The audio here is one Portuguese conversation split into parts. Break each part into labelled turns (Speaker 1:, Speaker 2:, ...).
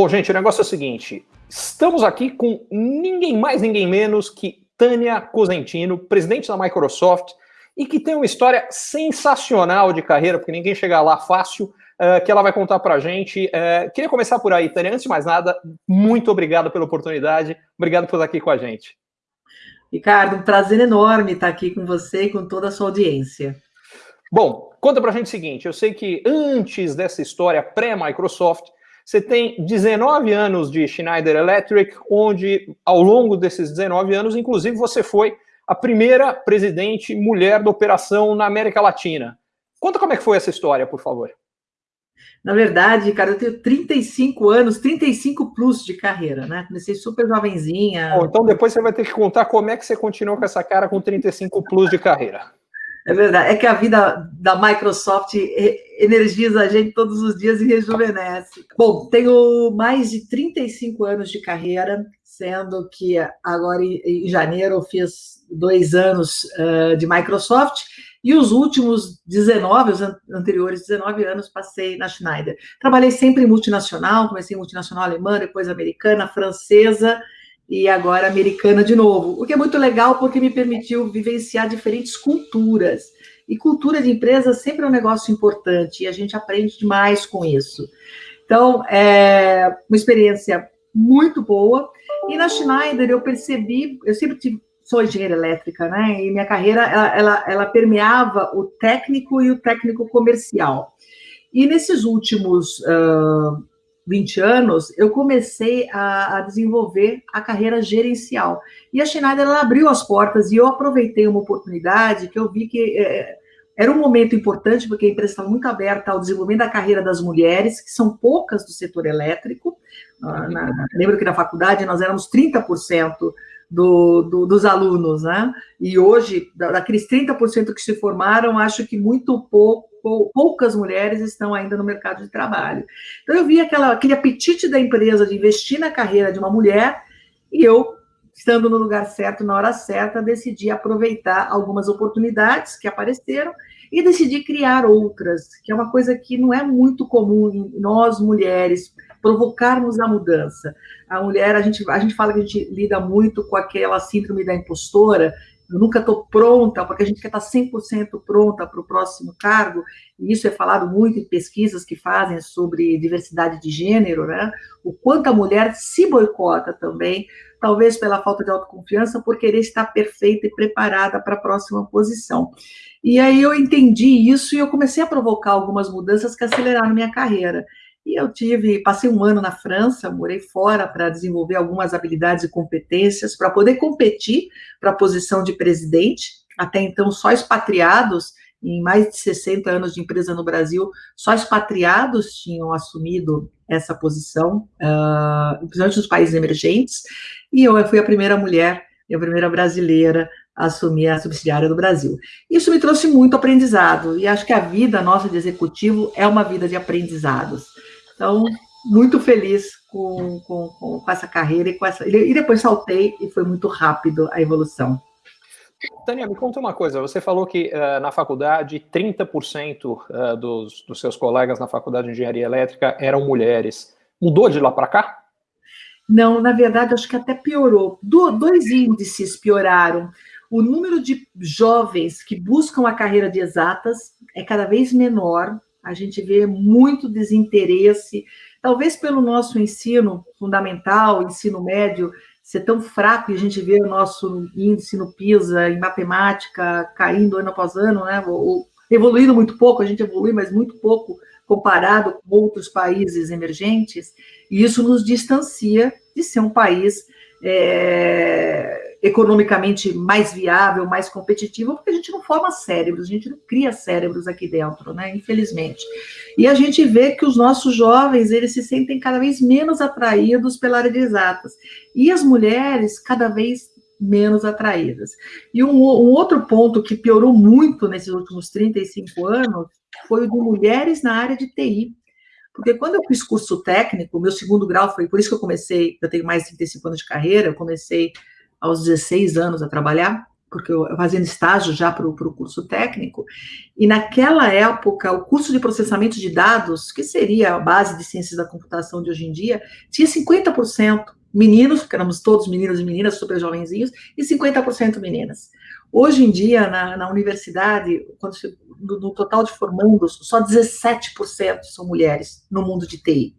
Speaker 1: Bom, gente, o negócio é o seguinte: estamos aqui com ninguém mais, ninguém menos que Tânia Cosentino, presidente da Microsoft, e que tem uma história sensacional de carreira, porque ninguém chega lá fácil, uh, que ela vai contar para a gente. Uh, queria começar por aí, Tânia. Antes de mais nada, muito obrigado pela oportunidade, obrigado por estar aqui com a gente.
Speaker 2: Ricardo, um prazer enorme estar aqui com você e com toda a sua audiência.
Speaker 1: Bom, conta para a gente o seguinte: eu sei que antes dessa história pré-Microsoft, você tem 19 anos de Schneider Electric, onde ao longo desses 19 anos, inclusive, você foi a primeira presidente mulher da operação na América Latina. Conta como é que foi essa história, por favor.
Speaker 2: Na verdade, cara, eu tenho 35 anos, 35 plus de carreira, né? Comecei super jovenzinha.
Speaker 1: Bom, então depois você vai ter que contar como é que você continuou com essa cara com 35 plus de carreira.
Speaker 2: É verdade, é que a vida da Microsoft energiza a gente todos os dias e rejuvenesce. Bom, tenho mais de 35 anos de carreira, sendo que agora em janeiro eu fiz dois anos uh, de Microsoft e os últimos 19, os anteriores 19 anos, passei na Schneider. Trabalhei sempre em multinacional, comecei em multinacional alemã, depois americana, francesa e agora americana de novo. O que é muito legal porque me permitiu vivenciar diferentes culturas. E cultura de empresa sempre é um negócio importante e a gente aprende demais com isso. Então, é uma experiência muito boa. E na Schneider eu percebi, eu sempre tive, sou engenheira elétrica, né? E minha carreira ela, ela, ela permeava o técnico e o técnico comercial. E nesses últimos uh, 20 anos, eu comecei a, a, desenvolver a carreira gerencial. E a Schneider ela abriu as portas e eu aproveitei uma oportunidade que eu vi que é, era um momento importante, porque a empresa estava muito aberta ao desenvolvimento da carreira das mulheres, que são poucas do setor elétrico. Na, na, lembro que na faculdade nós éramos 30% do, do, dos alunos, né? E hoje, daqueles 30% que se formaram, acho que muito pouco poucas mulheres estão ainda no mercado de trabalho. Então, eu vi aquela, aquele apetite da empresa de investir na carreira de uma mulher e eu, estando no lugar certo, na hora certa, decidi aproveitar algumas oportunidades que apareceram e decidi criar outras, que é uma coisa que não é muito comum em nós, mulheres, provocarmos a mudança. A mulher, a gente, a gente fala que a gente lida muito com aquela síndrome da impostora, eu nunca estou pronta, porque a gente quer estar 100% pronta para o próximo cargo, e isso é falado muito em pesquisas que fazem sobre diversidade de gênero, né? O quanto a mulher se boicota também, talvez pela falta de autoconfiança, por querer estar perfeita e preparada para a próxima posição. E aí eu entendi isso e eu comecei a provocar algumas mudanças que aceleraram minha carreira. E eu tive, passei um ano na França, morei fora para desenvolver algumas habilidades e competências para poder competir para a posição de presidente. Até então, só expatriados, em mais de 60 anos de empresa no Brasil, só expatriados tinham assumido essa posição, uh, principalmente nos países emergentes. E eu fui a primeira mulher e a primeira brasileira a assumir a subsidiária do Brasil. Isso me trouxe muito aprendizado, e acho que a vida nossa de executivo é uma vida de aprendizados. Então, muito feliz com, com, com, essa carreira e com essa. E depois saltei e foi muito rápido a evolução.
Speaker 1: Tânia, me conta uma coisa. Você falou que uh, na faculdade 30% uh, dos, dos seus colegas na faculdade de engenharia elétrica eram mulheres. Mudou de lá para cá?
Speaker 2: Não, na verdade, acho que até piorou. Do, dois índices pioraram. O número de jovens que buscam a carreira de exatas é cada vez menor, a gente vê muito desinteresse, talvez pelo nosso ensino fundamental, ensino médio, ser tão fraco, e a gente vê o nosso índice no PISA, em matemática, caindo ano após ano, né? Evoluindo muito pouco, a gente evolui, mas muito pouco comparado com outros países emergentes, e isso nos distancia de ser um país é, economicamente mais viável, mais competitivo, porque a gente não forma cérebros, a gente não cria cérebros aqui dentro, né? Infelizmente. E a gente vê que os nossos jovens, eles se sentem cada vez menos atraídos pela área de exatas. E as mulheres, cada vez menos atraídas. E um, um outro ponto que piorou muito nesses últimos 35 anos foi o de mulheres na área de TI. Porque quando eu fiz curso técnico, meu segundo grau foi, por isso que eu comecei, eu tenho mais de 35 anos de carreira, eu comecei aos 16 anos a trabalhar, porque eu fazendo estágio já para o curso técnico, e naquela época, o curso de processamento de dados, que seria a base de ciências da computação de hoje em dia, tinha 50% meninos, porque éramos todos meninos e meninas, super jovenzinhos, e 50% meninas. Hoje em dia, na, na universidade, quando você, no, no, total de formandos, só 17% são mulheres no mundo de TI.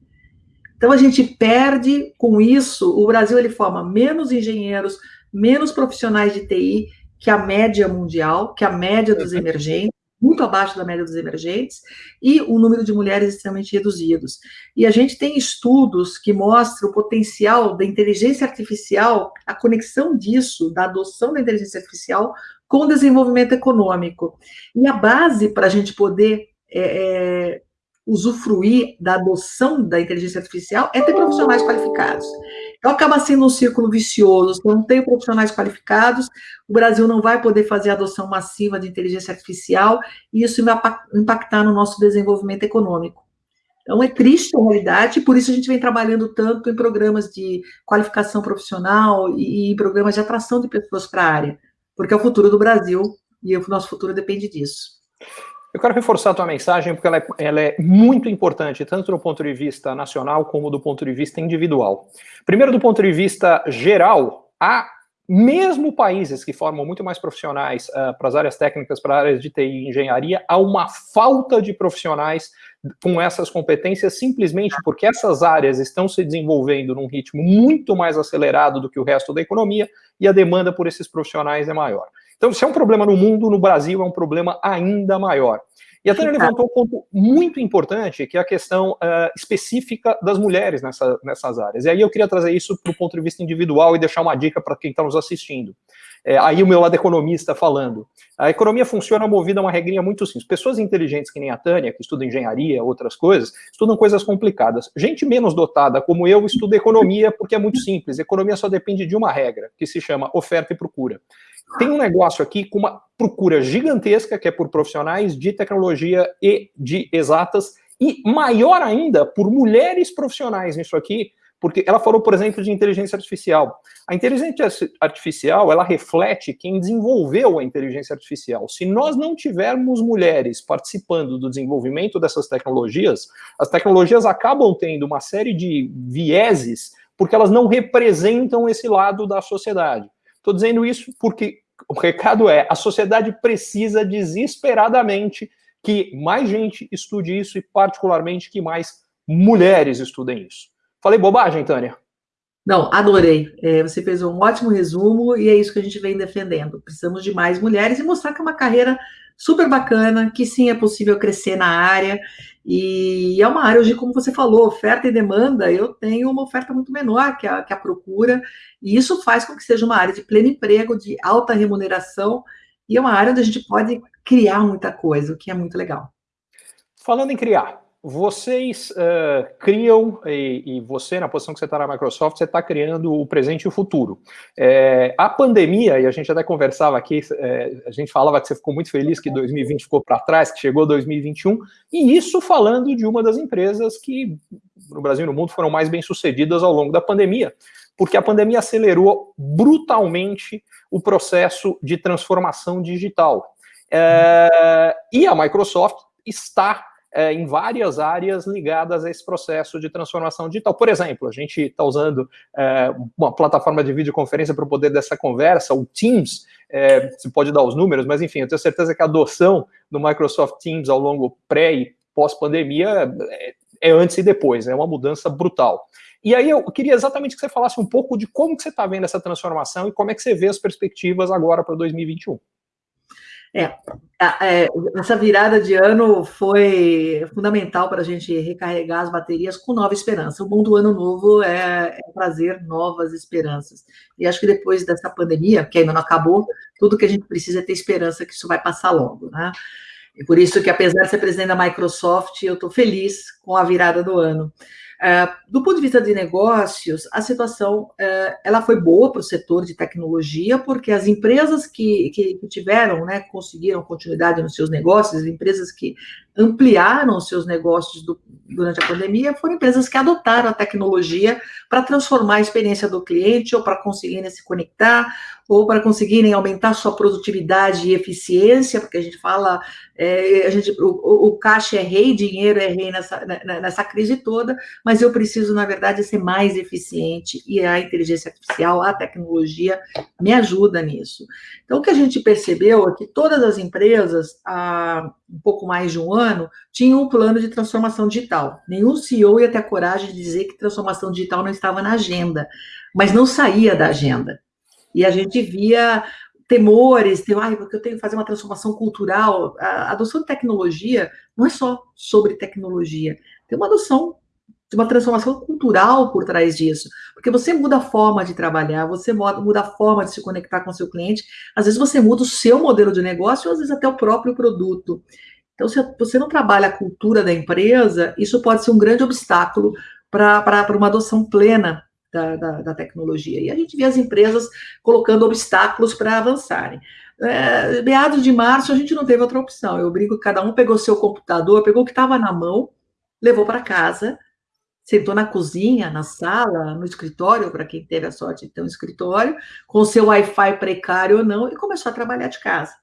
Speaker 2: Então, a gente perde com isso, o Brasil ele forma menos engenheiros, menos profissionais de TI, que a média mundial, que a média dos emergentes, muito abaixo da média dos emergentes, e o número de mulheres extremamente reduzidos. E a gente tem estudos que mostram o potencial da inteligência artificial, a conexão disso, da adoção da inteligência artificial com o desenvolvimento econômico. E a base para a gente poder é, é, usufruir da adoção da inteligência artificial é ter profissionais qualificados. Então, acaba sendo um círculo vicioso. Se não tem profissionais qualificados, o Brasil não vai poder fazer a adoção massiva de inteligência artificial e isso vai impactar no nosso desenvolvimento econômico. Então, é triste a realidade, por isso a gente vem trabalhando tanto em programas de qualificação profissional e em programas de atração de pessoas para a área, porque é o futuro do Brasil e o nosso futuro depende disso.
Speaker 1: Eu quero reforçar a tua mensagem porque ela é, ela é, muito importante, tanto do ponto de vista nacional como do ponto de vista individual. Primeiro, do ponto de vista geral, há mesmo países que formam muito mais profissionais uh, para as áreas técnicas, para áreas de TI e engenharia, há uma falta de profissionais com essas competências simplesmente porque essas áreas estão se desenvolvendo num ritmo muito mais acelerado do que o resto da economia e a demanda por esses profissionais é maior. Então, se é um problema no mundo, no Brasil é um problema ainda maior. E a Tânia levantou um ponto muito importante, que é a questão uh, específica das mulheres nessa, nessas áreas. E aí eu queria trazer isso para o ponto de vista individual e deixar uma dica para quem está nos assistindo. É, aí o meu lado economista falando. A economia funciona movida a uma regrinha muito simples. Pessoas inteligentes que nem a Tânia, que estudam engenharia, outras coisas, estudam coisas complicadas. Gente menos dotada, como eu, estuda economia porque é muito simples. Economia só depende de uma regra, que se chama oferta e procura tem um negócio aqui com uma procura gigantesca, que é por profissionais de tecnologia e de exatas, e maior ainda por mulheres profissionais nisso aqui, porque ela falou, por exemplo, de inteligência artificial. A inteligência artificial, ela reflete quem desenvolveu a inteligência artificial. Se nós não tivermos mulheres participando do desenvolvimento dessas tecnologias, as tecnologias acabam tendo uma série de vieses, porque elas não representam esse lado da sociedade. Estou dizendo isso porque o recado é: a sociedade precisa desesperadamente que mais gente estude isso e, particularmente, que mais mulheres estudem isso. Falei bobagem, Tânia?
Speaker 2: Não, adorei. É, você fez um ótimo resumo e é isso que a gente vem defendendo. Precisamos de mais mulheres e mostrar que é uma carreira super bacana, que sim é possível crescer na área e é uma área hoje, como você falou, oferta e demanda, eu tenho uma oferta muito menor que a, que a procura, e isso faz com que seja uma área de pleno emprego, de alta remuneração, e é uma área onde a gente pode criar muita coisa, o que é muito legal.
Speaker 1: Falando em criar, vocês uh, criam, e, e, você, na posição que você está na Microsoft, você está criando o presente e o futuro. É, a pandemia, e a gente até conversava aqui, é, a gente falava que você ficou muito feliz que 2020 ficou para trás, que chegou 2021, e isso falando de uma das empresas que no Brasil e no mundo foram mais bem sucedidas ao longo da pandemia, porque a pandemia acelerou brutalmente o processo de transformação digital. É, e a Microsoft está é, em várias áreas ligadas a esse processo de transformação digital. Por exemplo, a gente está usando é, uma plataforma de videoconferência para o poder dessa conversa, o Teams, é, você pode dar os números, mas enfim, eu tenho certeza que a adoção do Microsoft Teams ao longo pré e pós-pandemia é, é antes e depois, é uma mudança brutal. E aí eu queria exatamente que você falasse um pouco de como que você está vendo essa transformação e como é que você vê as perspectivas agora para 2021.
Speaker 2: É, é, essa virada de ano foi fundamental para a gente recarregar as baterias com nova esperança. O bom do ano novo é, é, trazer novas esperanças. E acho que depois dessa pandemia, que ainda não acabou, tudo que a gente precisa é ter esperança que isso vai passar logo, né? E por isso que, apesar de ser presidente da Microsoft, eu estou feliz com a virada do ano. Uh, do ponto de vista de negócios, a situação uh, ela foi boa para o setor de tecnologia, porque as empresas que, que, que, tiveram, né, conseguiram continuidade nos seus negócios, as empresas que ampliaram seus negócios do, durante a pandemia foram empresas que adotaram a tecnologia para transformar a experiência do cliente ou para conseguirem se conectar ou para conseguirem aumentar sua produtividade e eficiência, porque a gente fala, é, a gente, o, o, caixa é rei, dinheiro é rei nessa, né, né, nessa crise toda, mas eu preciso, na verdade, ser mais eficiente e a inteligência artificial, a tecnologia me ajuda nisso. Então, o que a gente percebeu é que todas as empresas, há um pouco mais de um ano, tinham um plano de transformação digital. Nenhum CEO ia ter a coragem de dizer que transformação digital não estava na agenda, mas não saía da agenda. E a gente via temores, tem, ah, porque eu tenho que fazer uma transformação cultural. A adoção de tecnologia não é só sobre tecnologia, tem uma adoção de uma transformação cultural por trás disso, porque você muda a forma de trabalhar, você muda a forma de se conectar com seu cliente, às vezes você muda o seu modelo de negócio, às vezes até o próprio produto. Então, se você não trabalha a cultura da empresa, isso pode ser um grande obstáculo para uma adoção plena da, da, da, tecnologia. E a gente vê as empresas colocando obstáculos para avançarem. É, meados de março, a gente não teve outra opção. Eu brinco que cada um pegou seu computador, pegou o que estava na mão, levou para casa, sentou na cozinha, na sala, no escritório, para quem teve a sorte de ter um escritório, com seu Wi-Fi precário ou não, e começou a trabalhar de casa.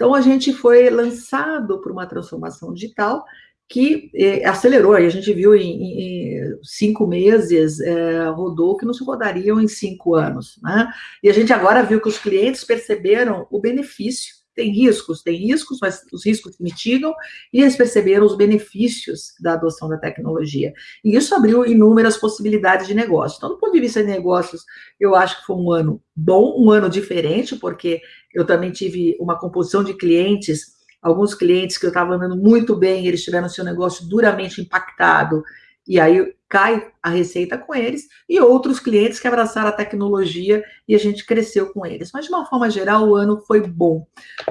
Speaker 2: Então, a gente foi lançado por uma transformação digital que eh, acelerou, a gente viu em, em cinco meses, eh, rodou que não se rodariam em cinco anos, né? E a gente agora viu que os clientes perceberam o benefício, tem riscos, tem riscos, mas os riscos mitigam, e eles perceberam os benefícios da adoção da tecnologia. E isso abriu inúmeras possibilidades de negócio. Então, do ponto de vista de negócios, eu acho que foi um ano bom, um ano diferente, porque eu também tive uma composição de clientes alguns clientes que eu estava andando muito bem, eles tiveram seu negócio duramente impactado, e aí cai a receita com eles, e outros clientes que abraçaram a tecnologia e a gente cresceu com eles. Mas, de uma forma geral, o ano foi bom.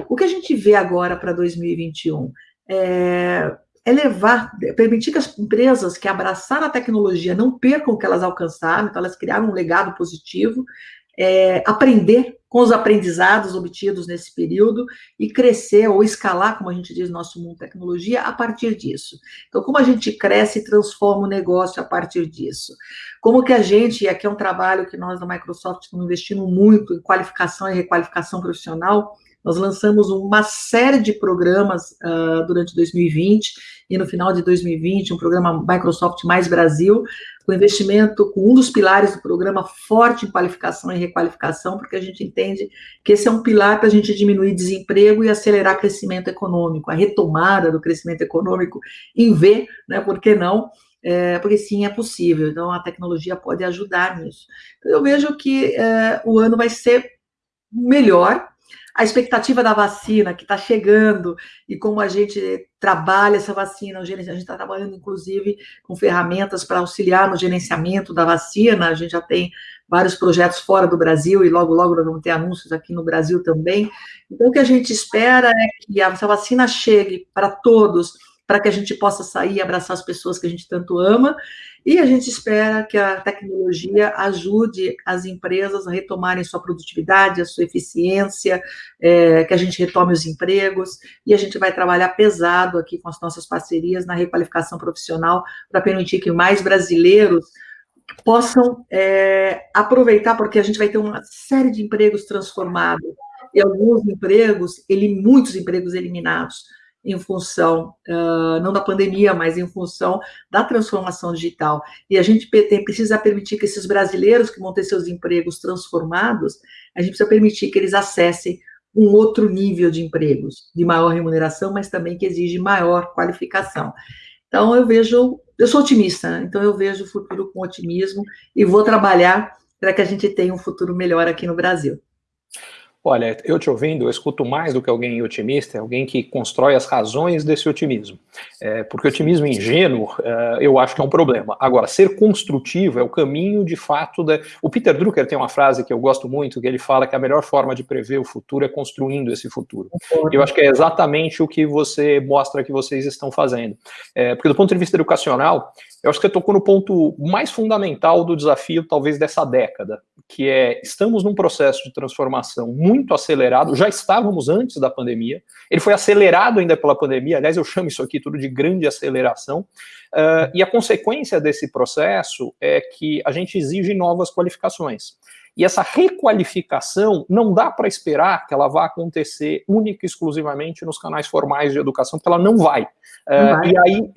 Speaker 2: O que a gente vê agora para 2021 é, é levar, permitir que as empresas que abraçaram a tecnologia não percam o que elas alcançaram, então elas criaram um legado positivo, é, aprender com os aprendizados obtidos nesse período e crescer ou escalar, como a gente diz no nosso mundo tecnologia, a partir disso. Então, como a gente cresce e transforma o negócio a partir disso? Como que a gente, e aqui é um trabalho que nós da Microsoft estamos investindo muito em qualificação e requalificação profissional, nós lançamos uma série de programas uh, durante 2020 e no final de 2020, um programa Microsoft Mais Brasil, com investimento, com um dos pilares do programa forte em qualificação e requalificação, porque a gente entende que esse é um pilar para a gente diminuir desemprego e acelerar crescimento econômico, a retomada do crescimento econômico em V, né, por que não? É, porque sim, é possível, então a tecnologia pode ajudar nisso. Então, eu vejo que é, o ano vai ser melhor, a expectativa da vacina que está chegando e como a gente trabalha essa vacina, a gente está trabalhando inclusive com ferramentas para auxiliar no gerenciamento da vacina, a gente já tem vários projetos fora do Brasil e logo, logo nós vamos ter anúncios aqui no Brasil também. Então, o que a gente espera é que essa vacina chegue para todos, para que a gente possa sair e abraçar as pessoas que a gente tanto ama. E a gente espera que a tecnologia ajude as empresas a retomarem sua produtividade, a sua eficiência, é, que a gente retome os empregos, e a gente vai trabalhar pesado aqui com as nossas parcerias na requalificação profissional para permitir que mais brasileiros possam é, aproveitar, porque a gente vai ter uma série de empregos transformados, e alguns empregos, ele, muitos empregos eliminados em função, uh, não da pandemia, mas em função da transformação digital. E a gente tem, precisa permitir que esses brasileiros que vão ter seus empregos transformados, a gente precisa permitir que eles acessem um outro nível de empregos, de maior remuneração, mas também que exige maior qualificação. Então, eu vejo, eu sou otimista, né? então eu vejo o futuro com otimismo e vou trabalhar para que a gente tenha um futuro melhor aqui no Brasil.
Speaker 1: Olha, eu te ouvindo, eu escuto mais do que alguém otimista, é alguém que constrói as razões desse otimismo. É, porque otimismo ingênuo, é, eu acho que é um problema. Agora, ser construtivo é o caminho, de fato, da... O Peter Drucker tem uma frase que eu gosto muito, que ele fala que a melhor forma de prever o futuro é construindo esse futuro. Eu acho que é exatamente o que você mostra que vocês estão fazendo. É, porque do ponto de vista educacional, eu acho que você tocou no ponto mais fundamental do desafio, talvez, dessa década, que é, estamos num processo de transformação muito acelerado, já estávamos antes da pandemia, ele foi acelerado ainda pela pandemia, aliás, eu chamo isso aqui tudo de grande aceleração, uh, e a consequência desse processo é que a gente exige novas qualificações. E essa requalificação não dá para esperar que ela vá acontecer única e exclusivamente nos canais formais de educação, porque ela não vai. Uh, e aí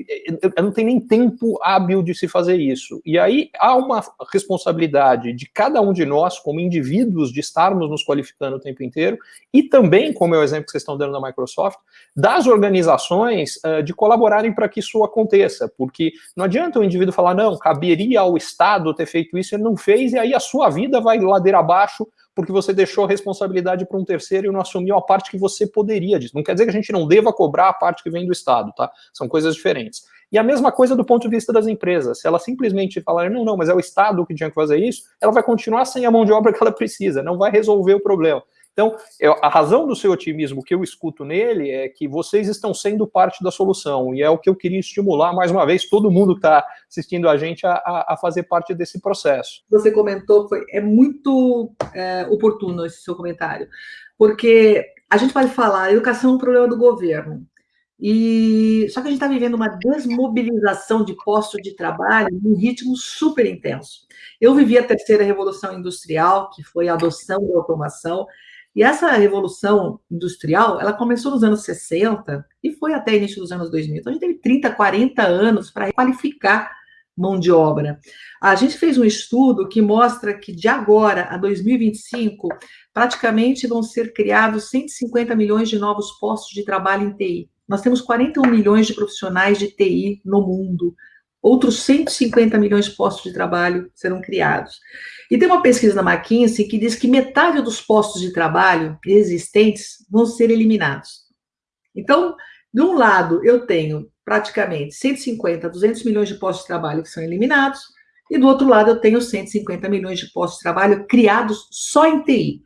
Speaker 1: não tem nem tempo hábil de se fazer isso. E aí há uma responsabilidade de cada um de nós, como indivíduos, de estarmos nos qualificando o tempo inteiro, e também, como é o exemplo que vocês estão dando da Microsoft, das organizações uh, de colaborarem para que isso aconteça, porque não adianta o indivíduo falar, não, caberia ao Estado ter feito isso, ele não fez, e aí a sua vida vai ladeira abaixo porque você deixou a responsabilidade para um terceiro e não assumiu a parte que você poderia disso. Não quer dizer que a gente não deva cobrar a parte que vem do Estado, tá? São coisas diferentes. E a mesma coisa do ponto de vista das empresas. Se ela simplesmente falar, não, não, mas é o Estado que tinha que fazer isso, ela vai continuar sem a mão de obra que ela precisa, não vai resolver o problema. Então, a razão do seu otimismo que eu escuto nele é que vocês estão sendo parte da solução, e é o que eu queria estimular, mais uma vez, todo mundo que está assistindo a gente a, a, fazer parte desse processo.
Speaker 2: Você comentou, foi, é muito é, oportuno esse seu comentário, porque a gente pode falar, educação é um problema do governo, e só que a gente está vivendo uma desmobilização de postos de trabalho num ritmo super intenso. Eu vivi a terceira revolução industrial, que foi a adoção da automação, e essa revolução industrial, ela começou nos anos 60 e foi até início dos anos 2000. Então, a gente teve 30, 40 anos para qualificar mão de obra. A gente fez um estudo que mostra que de agora a 2025, praticamente vão ser criados 150 milhões de novos postos de trabalho em TI. Nós temos 41 milhões de profissionais de TI no mundo. Outros 150 milhões de postos de trabalho serão criados. E tem uma pesquisa da McKinsey que diz que metade dos postos de trabalho existentes vão ser eliminados. Então, de um lado, eu tenho praticamente 150, 200 milhões de postos de trabalho que são eliminados, e do outro lado, eu tenho 150 milhões de postos de trabalho criados só em TI.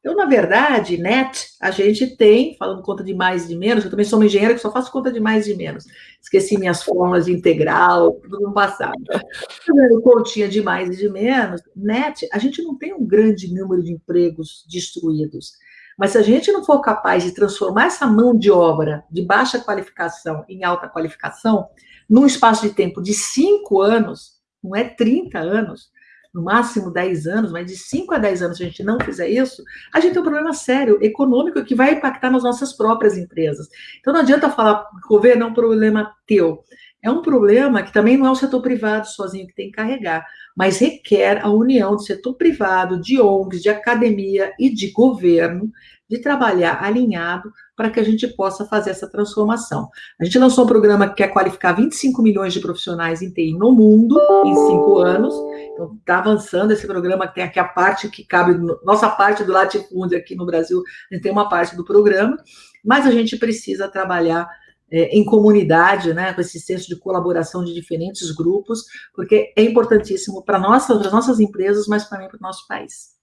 Speaker 2: Então, na verdade, net, a gente tem, falando conta de mais e de menos, eu também sou uma engenheira que só faço conta de mais e de menos. Esqueci minhas fórmulas de integral, tudo no passado. Continha de mais e de menos, net, a gente não tem um grande número de empregos destruídos. Mas se a gente não for capaz de transformar essa mão de obra de baixa qualificação em alta qualificação, num espaço de tempo de cinco anos, não é 30 anos, no máximo 10 anos, mas de 5 a 10 anos, se a gente não fizer isso, a gente tem um problema sério econômico que vai impactar nas nossas próprias empresas. Então não adianta falar governo é um problema teu. É um problema que também não é o setor privado sozinho que tem que carregar, mas requer a união do setor privado, de ONGs, de academia e de governo, de trabalhar alinhado para que a gente possa fazer essa transformação. A gente lançou um programa que quer qualificar 25 milhões de profissionais em TI no mundo em cinco anos. Então, está avançando esse programa, tem aqui a parte que cabe, nossa parte do latifúndio aqui no Brasil, a gente tem uma parte do programa, mas a gente precisa trabalhar é, em comunidade, né, com esse senso de colaboração de diferentes grupos, porque é importantíssimo para nossa, as nossas empresas, mas também para o nosso país.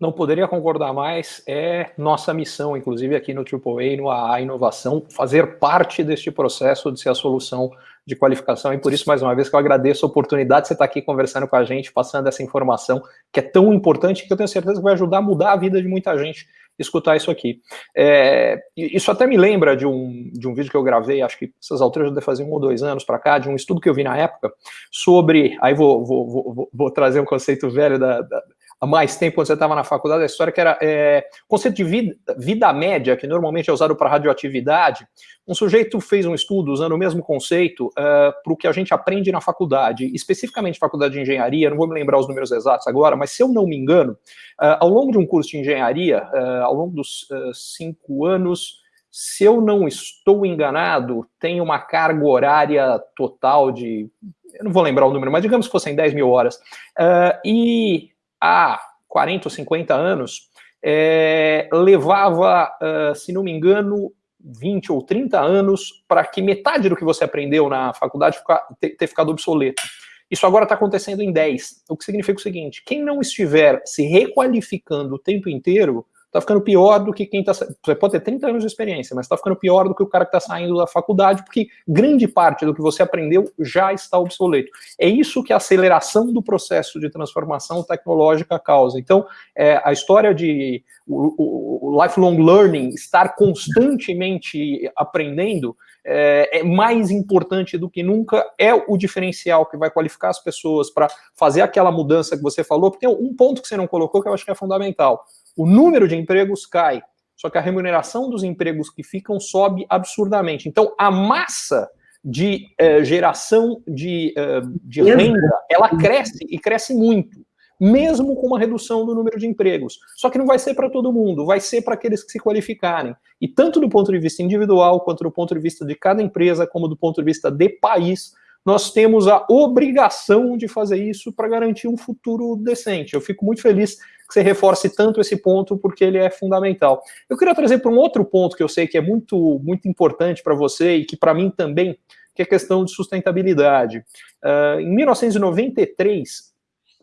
Speaker 1: Não poderia concordar mais, é nossa missão, inclusive aqui no AAA, no AA Inovação, fazer parte deste processo de ser a solução de qualificação, e por isso, mais uma vez, que eu agradeço a oportunidade de você estar aqui conversando com a gente, passando essa informação que é tão importante, que eu tenho certeza que vai ajudar a mudar a vida de muita gente escutar isso aqui. É, isso até me lembra de um, de um vídeo que eu gravei, acho que essas alturas já fazer um ou dois anos para cá, de um estudo que eu vi na época, sobre, aí vou, vou, vou, vou trazer um conceito velho da, da há mais tempo, quando você estava na faculdade, a história que era é, conceito de vida, vida média, que normalmente é usado para radioatividade. Um sujeito fez um estudo usando o mesmo conceito uh, para o que a gente aprende na faculdade, especificamente faculdade de engenharia, não vou me lembrar os números exatos agora, mas se eu não me engano, uh, ao longo de um curso de engenharia, uh, ao longo dos cinco anos, se eu não estou enganado, tem uma carga horária total de, eu não vou lembrar o número, mas digamos que fossem 10 mil horas, e há 40 ou 50 anos, é, levava, uh, se não me engano, 20 ou 30 anos para que metade do que você aprendeu na faculdade ficar, ter, ter ficado obsoleto. Isso agora está acontecendo em 10, o que significa o seguinte, quem não estiver se requalificando o tempo inteiro, está ficando pior do que quem está. Você pode ter 30 anos de experiência, mas está ficando pior do que o cara que está saindo da faculdade, porque grande parte do que você aprendeu já está obsoleto. É isso que a aceleração do processo de transformação tecnológica causa. Então, é, a história de o, o, o lifelong learning, estar constantemente aprendendo, é, é, mais importante do que nunca, é o diferencial que vai qualificar as pessoas para fazer aquela mudança que você falou, porque tem um ponto que você não colocou que eu acho que é fundamental. O número de empregos cai, só que a remuneração dos empregos que ficam sobe absurdamente. Então, a massa de é, geração de, é, de renda, ela cresce e cresce muito mesmo com uma redução do número de empregos. Só que não vai ser para todo mundo, vai ser para aqueles que se qualificarem. E tanto do ponto de vista individual, quanto do ponto de vista de cada empresa, como do ponto de vista de país, nós temos a obrigação de fazer isso para garantir um futuro decente. Eu fico muito feliz que você reforce tanto esse ponto, porque ele é fundamental. Eu queria trazer para um outro ponto que eu sei que é muito, muito importante para você e que para mim também, que é a questão de sustentabilidade. Uh, em 1993,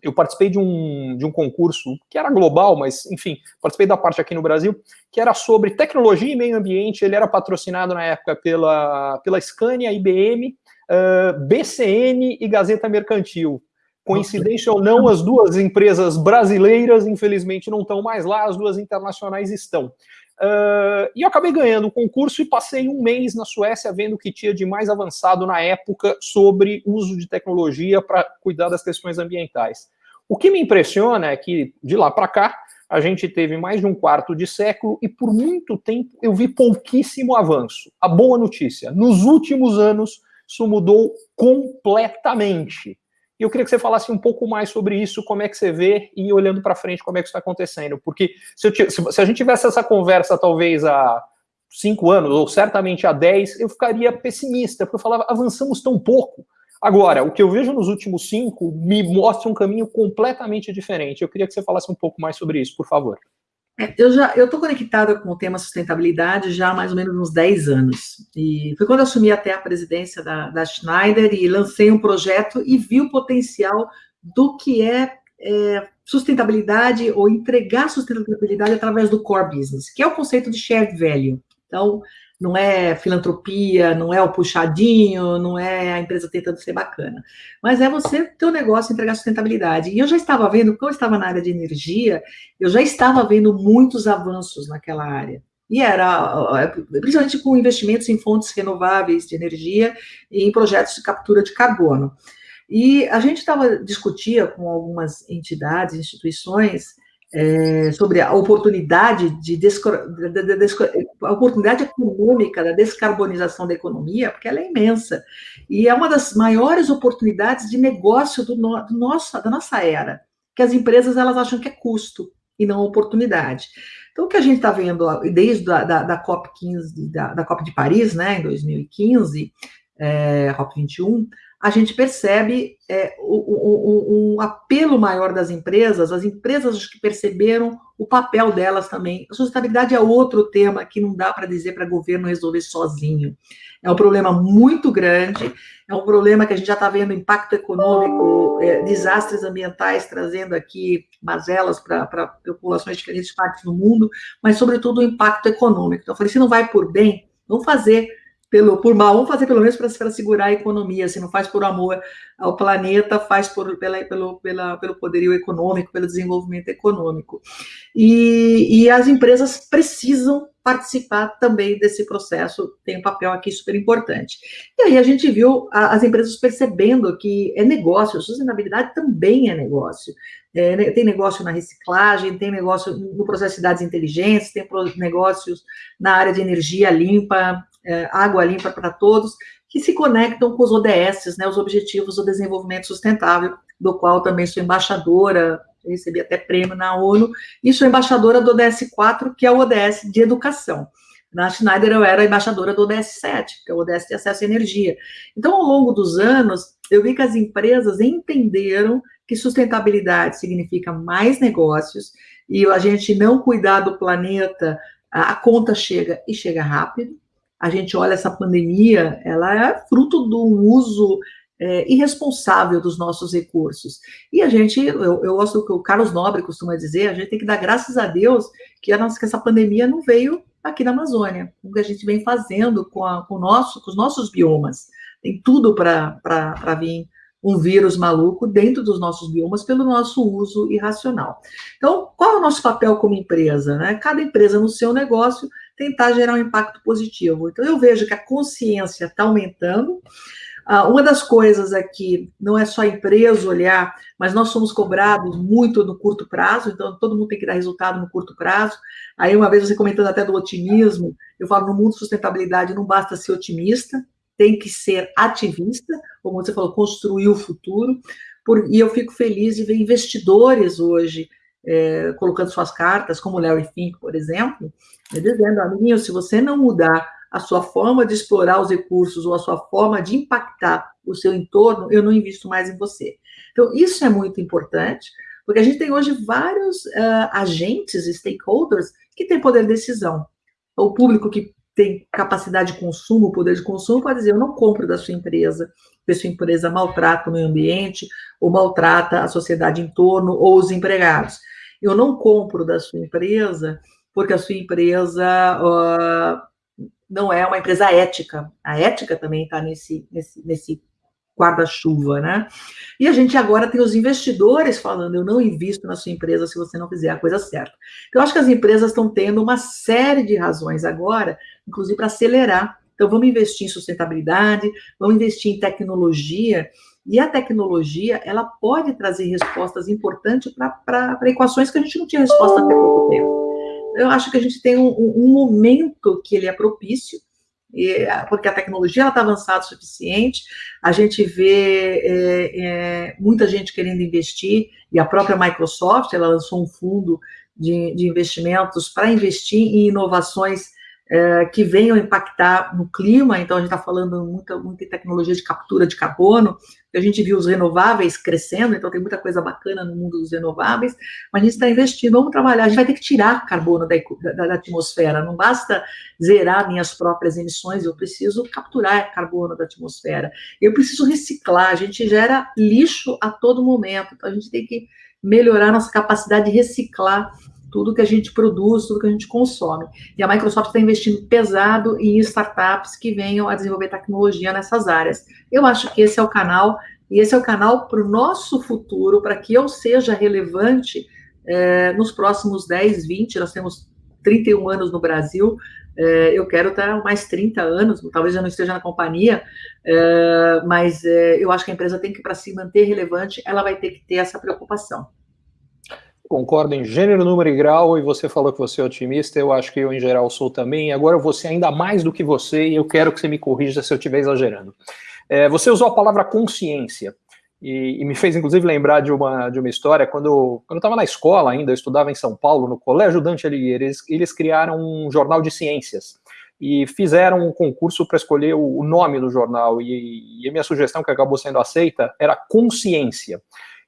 Speaker 1: eu participei de um, de um concurso que era global, mas, enfim, participei da parte aqui no Brasil, que era sobre tecnologia e meio ambiente. Ele era patrocinado na época pela, pela Scania, IBM, uh, BCN e Gazeta Mercantil. Coincidência ou não, as duas empresas brasileiras, infelizmente, não estão mais lá, as duas internacionais estão. Uh, e eu acabei ganhando o concurso e passei um mês na Suécia vendo o que tinha de mais avançado na época sobre uso de tecnologia para cuidar das questões ambientais. O que me impressiona é que, de lá para cá, a gente teve mais de um quarto de século e por muito tempo eu vi pouquíssimo avanço. A boa notícia, nos últimos anos, isso mudou completamente. E eu queria que você falasse um pouco mais sobre isso, como é que você vê e olhando para frente como é que isso está acontecendo. Porque se, eu, se, a gente tivesse essa conversa talvez há cinco anos, ou certamente há dez, eu ficaria pessimista, porque eu falava, avançamos tão pouco. Agora, o que eu vejo nos últimos cinco me mostra um caminho completamente diferente. Eu queria que você falasse um pouco mais sobre isso, por favor.
Speaker 2: É, eu já eu estou conectada com o tema sustentabilidade já há mais ou menos uns 10 anos. E foi quando eu assumi até a presidência da, da Schneider e lancei um projeto e vi o potencial do que é, é sustentabilidade ou entregar sustentabilidade através do core business, que é o conceito de shared value. Então, não é filantropia, não é o puxadinho, não é a empresa tentando ser bacana, mas é você ter um negócio entregar sustentabilidade. E eu já estava vendo, quando eu estava na área de energia, eu já estava vendo muitos avanços naquela área. E era, principalmente com investimentos em fontes renováveis de energia e em projetos de captura de carbono. E a gente estava discutia com algumas entidades, instituições, é, sobre a oportunidade de, de, a oportunidade econômica da descarbonização da economia, porque ela é imensa e é uma das maiores oportunidades de negócio do, no, do nosso, da nossa era, que as empresas elas acham que é custo e não oportunidade. Então, o que a gente está vendo desde a da, da COP 15, da, da, COP de Paris, né, em 2015, é, COP 21, a gente percebe é, um, um, apelo maior das empresas, as empresas que perceberam o papel delas também. A sustentabilidade é outro tema que não dá para dizer para o governo resolver sozinho. É um problema muito grande, é um problema que a gente já está vendo impacto econômico, é, desastres ambientais trazendo aqui mazelas para populações de diferentes partes do mundo, mas, sobretudo, o impacto econômico. Então, eu falei, se não vai por bem, vamos fazer pelo, por mal, vamos fazer pelo menos para segurar a economia. Se não faz por amor ao planeta, faz por, pela, pelo, pela, pelo poderio econômico, pelo desenvolvimento econômico. E, e as empresas precisam participar também desse processo, tem um papel aqui super importante. E aí a gente viu a, as empresas percebendo que é negócio, sustentabilidade também é negócio. É, né, tem negócio na reciclagem, tem negócio no processo de cidades inteligentes, tem negócios na área de energia limpa, é, água limpa para todos, que se conectam com os ODS, né, os Objetivos do Desenvolvimento Sustentável, do qual também sou embaixadora, recebi até prêmio na ONU, e sou embaixadora do ODS 4, que é o ODS de educação. Na Schneider eu era embaixadora do ODS 7, que é o ODS de acesso à energia. Então, ao longo dos anos, eu vi que as empresas entenderam que sustentabilidade significa mais negócios, e a gente não cuidar do planeta, a conta chega e chega rápido, a gente olha essa pandemia, ela é fruto do uso é, irresponsável dos nossos recursos. E a gente, eu, eu gosto do que o Carlos Nobre costuma dizer, a gente tem que dar graças a Deus que, a nossa, que essa pandemia não veio aqui na Amazônia, o que a gente vem fazendo com, a, com, nosso, com os nossos biomas. Tem tudo para vir um vírus maluco dentro dos nossos biomas pelo nosso uso irracional. Então, qual é o nosso papel como empresa? Né? Cada empresa no seu negócio tentar gerar um impacto positivo. Então, eu vejo que a consciência está aumentando, ah, uma das coisas aqui, não é só a empresa olhar, mas nós somos cobrados muito no curto prazo, então todo mundo tem que dar resultado no curto prazo. Aí, uma vez você comentando até do otimismo, eu falo, no mundo de sustentabilidade não basta ser otimista, tem que ser ativista, como você falou, construir o futuro. Por, e eu fico feliz de ver investidores hoje é, colocando suas cartas, como Larry Fink, por exemplo, dizendo, amiguinho, se você não mudar a sua forma de explorar os recursos ou a sua forma de impactar o seu entorno, eu não invisto mais em você. Então, isso é muito importante, porque a gente tem hoje vários uh, agentes, stakeholders, que têm poder de decisão. O público que tem capacidade de consumo, poder de consumo, pode dizer, eu não compro da sua empresa, porque sua empresa maltrata o meio ambiente, ou maltrata a sociedade em torno, ou os empregados. Eu não compro da sua empresa porque a sua empresa uh, não é uma empresa ética. A ética também está nesse, nesse, nesse guarda-chuva, né? E a gente agora tem os investidores falando, eu não invisto na sua empresa se você não fizer a coisa certa. Então, eu acho que as empresas estão tendo uma série de razões agora, inclusive para acelerar. Então, vamos investir em sustentabilidade, vamos investir em tecnologia, e a tecnologia, ela pode trazer respostas importantes para equações que a gente não tinha resposta até pouco tempo. Eu acho que a gente tem um, um momento que ele é propício, e, porque a tecnologia está avançada o suficiente, a gente vê é, é, muita gente querendo investir, e a própria Microsoft, ela lançou um fundo de, de investimentos para investir em inovações é, que venham impactar no clima, então a gente está falando muito em tecnologia de captura de carbono, a gente viu os renováveis crescendo, então tem muita coisa bacana no mundo dos renováveis, mas a gente está investindo, vamos trabalhar, a gente vai ter que tirar carbono da, da, da, atmosfera, não basta zerar minhas próprias emissões, eu preciso capturar carbono da atmosfera, eu preciso reciclar, a gente gera lixo a todo momento, então a gente tem que melhorar nossa capacidade de reciclar tudo que a gente produz, tudo que a gente consome. E a Microsoft está investindo pesado em startups que venham a desenvolver tecnologia nessas áreas. Eu acho que esse é o canal, e esse é o canal para o nosso futuro, para que eu seja relevante é, nos próximos 10, 20, nós temos 31 anos no Brasil, é, eu quero estar mais 30 anos, talvez eu não esteja na companhia, é, mas eu acho que a empresa tem que, para se manter relevante, ela vai ter que ter essa preocupação
Speaker 1: concordo em gênero, número e grau, e você falou que você é otimista, eu acho que eu, em geral, sou também, agora eu vou ser ainda mais do que você, e eu quero que você me corrija se eu estiver exagerando. É, você usou a palavra consciência, e, e, me fez, inclusive, lembrar de uma, de uma história, quando, quando eu estava na escola ainda, eu estudava em São Paulo, no Colégio Dante Alighieri, eles, eles criaram um jornal de ciências, e fizeram um concurso para escolher o, o, nome do jornal, e, e a minha sugestão, que acabou sendo aceita, era Consciência.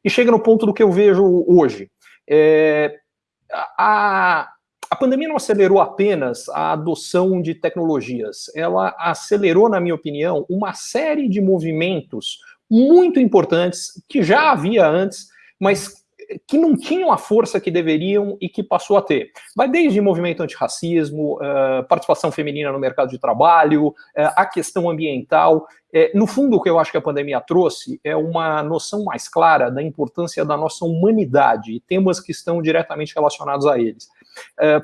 Speaker 1: E chega no ponto do que eu vejo hoje. É, a, a pandemia não acelerou apenas a adoção de tecnologias, ela acelerou, na minha opinião, uma série de movimentos muito importantes que já havia antes, mas que não tinham a força que deveriam e que passou a ter. Vai desde movimento antirracismo, uh, participação feminina no mercado de trabalho, uh, a questão ambiental. Uh, no fundo, o que eu acho que a pandemia trouxe é uma noção mais clara da importância da nossa humanidade e temas que estão diretamente relacionados a eles.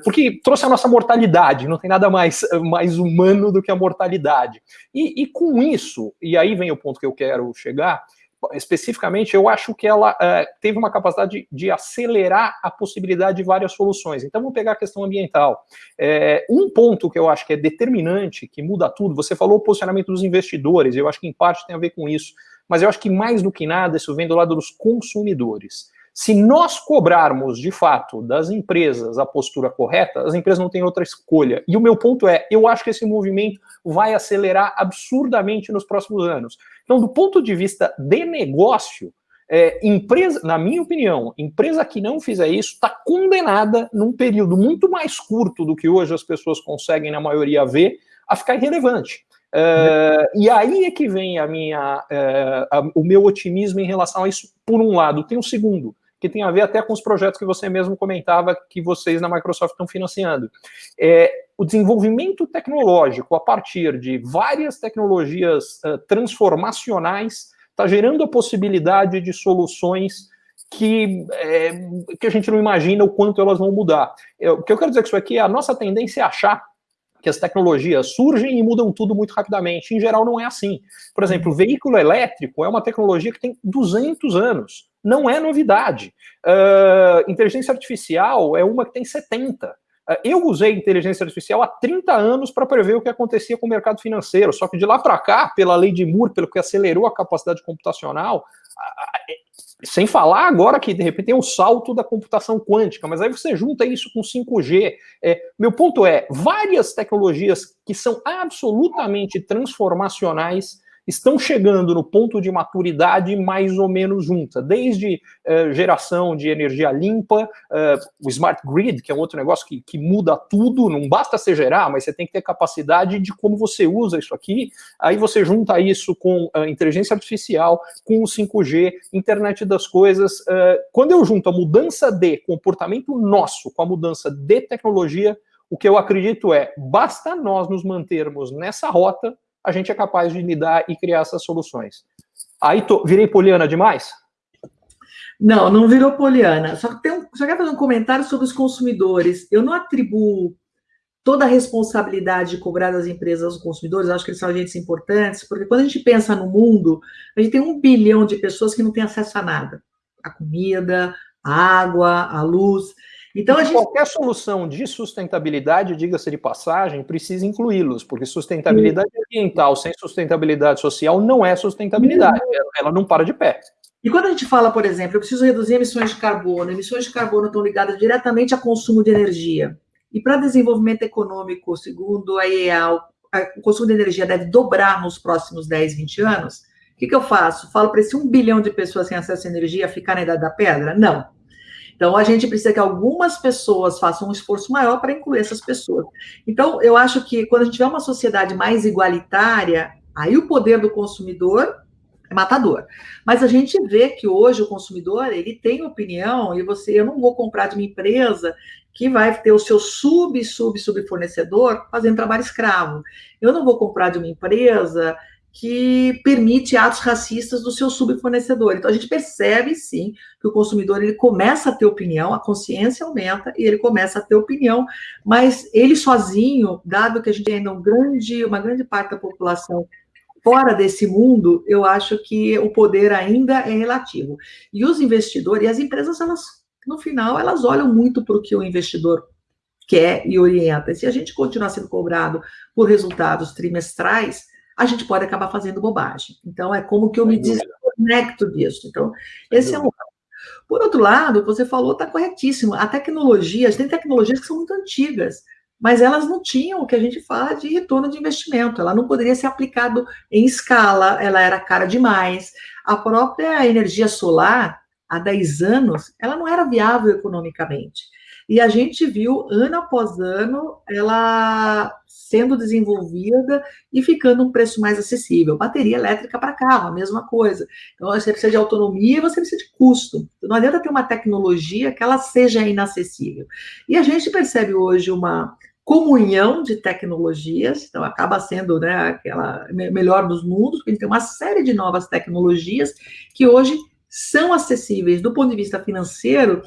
Speaker 1: porque trouxe a nossa mortalidade, não tem nada mais, mais humano do que a mortalidade. E, e com isso, e aí vem o ponto que eu quero chegar, especificamente, eu acho que ela uh, teve uma capacidade de, de, acelerar a possibilidade de várias soluções. Então, vamos pegar a questão ambiental. É, um ponto que eu acho que é determinante, que muda tudo, você falou o posicionamento dos investidores, eu acho que em parte tem a ver com isso, mas eu acho que mais do que nada, isso vem do lado dos consumidores. Se nós cobrarmos, de fato, das empresas a postura correta, as empresas não têm outra escolha. E o meu ponto é, eu acho que esse movimento vai acelerar absurdamente nos próximos anos. Então, do ponto de vista de negócio, é, empresa, na minha opinião, empresa que não fizer isso está condenada num período muito mais curto do que hoje as pessoas conseguem, na maioria, ver, a ficar irrelevante. Uh, e aí é que vem a minha, uh, a, o meu otimismo em relação a isso, por um lado. Tem um segundo, que tem a ver até com os projetos que você mesmo comentava que vocês na Microsoft estão financiando. É, o desenvolvimento tecnológico a partir de várias tecnologias uh, transformacionais está gerando a possibilidade de soluções que, é, que a gente não imagina o quanto elas vão mudar. Eu, o que eu quero dizer com isso aqui é a nossa tendência é achar que as tecnologias surgem e mudam tudo muito rapidamente. Em geral, não é assim. Por exemplo, o veículo elétrico é uma tecnologia que tem 200 anos. Não é novidade. Uh, inteligência artificial é uma que tem 70. Uh, eu usei inteligência artificial há 30 anos para prever o que acontecia com o mercado financeiro, só que de lá para cá, pela lei de Moore, pelo que acelerou a capacidade computacional, sem falar agora que, de repente, tem um salto da computação quântica, mas aí você junta isso com 5G. É, meu ponto é, várias tecnologias que são absolutamente transformacionais estão chegando no ponto de maturidade mais ou menos junta, desde uh, geração de energia limpa, uh, o smart grid, que é outro negócio que, que muda tudo, não basta você gerar, mas você tem que ter capacidade de como você usa isso aqui, aí você junta isso com a inteligência artificial, com o 5G, internet das coisas, uh, quando eu junto a mudança de comportamento nosso com a mudança de tecnologia, o que eu acredito é, basta nós nos mantermos nessa rota, a gente é capaz de lidar e criar essas soluções. Aí, tô, virei poliana demais?
Speaker 2: Não, não virou poliana. Só, tem um, só quero fazer um comentário sobre os consumidores. Eu não atribuo toda a responsabilidade de cobrar das empresas aos consumidores, acho que eles são agentes importantes, porque quando a gente pensa no mundo, a gente tem um bilhão de pessoas que não têm acesso a nada. A comida, a água, a luz.
Speaker 1: Então, a gente... Qualquer solução de sustentabilidade, diga-se de passagem, precisa incluí-los, porque sustentabilidade Sim. ambiental sem sustentabilidade social não é sustentabilidade, ela não para de pé.
Speaker 2: E quando a gente fala, por exemplo, eu preciso reduzir emissões de carbono, emissões de carbono estão ligadas diretamente a consumo de energia. E para desenvolvimento econômico, segundo a IEA, o consumo de energia deve dobrar nos próximos 10, 20 anos. O que, que eu faço? Falo para esse um bilhão de pessoas sem acesso à energia ficar na idade da pedra? Não. Então, a gente precisa que algumas pessoas façam um esforço maior para incluir essas pessoas. Então, eu acho que quando a gente tiver uma sociedade mais igualitária, aí o poder do consumidor é matador. Mas a gente vê que hoje o consumidor, ele tem opinião e você, eu não vou comprar de uma empresa que vai ter o seu sub, sub, sub fornecedor fazendo trabalho escravo. Eu não vou comprar de uma empresa que permite atos racistas do seu subfornecedor. Então a gente percebe sim que o consumidor ele começa a ter opinião, a consciência aumenta e ele começa a ter opinião, mas ele sozinho, dado que a gente ainda é um grande, uma grande parte da população fora desse mundo, eu acho que o poder ainda é relativo. E os investidores e as empresas elas no final elas olham muito para o que o investidor quer e orienta. Se a gente continuar sendo cobrado por resultados trimestrais, a gente pode acabar fazendo bobagem. Então, é como que eu me desconecto disso. Então, esse é um. Por outro lado, você falou, está corretíssimo. A tecnologia, tem tecnologias que são muito antigas, mas elas não tinham o que a gente fala de retorno de investimento. Ela não poderia ser aplicado em escala, ela era cara demais. A própria energia solar, há 10 anos, ela não era viável economicamente. E a gente viu, ano após ano, ela sendo desenvolvida e ficando um preço mais acessível. Bateria elétrica para carro, a mesma coisa. Então, você precisa de autonomia e você precisa de custo. Então, não adianta ter uma tecnologia que ela seja inacessível. E a gente percebe hoje uma comunhão de tecnologias, então acaba sendo né, aquela melhor dos mundos, porque a gente tem uma série de novas tecnologias que hoje são acessíveis do ponto de vista financeiro,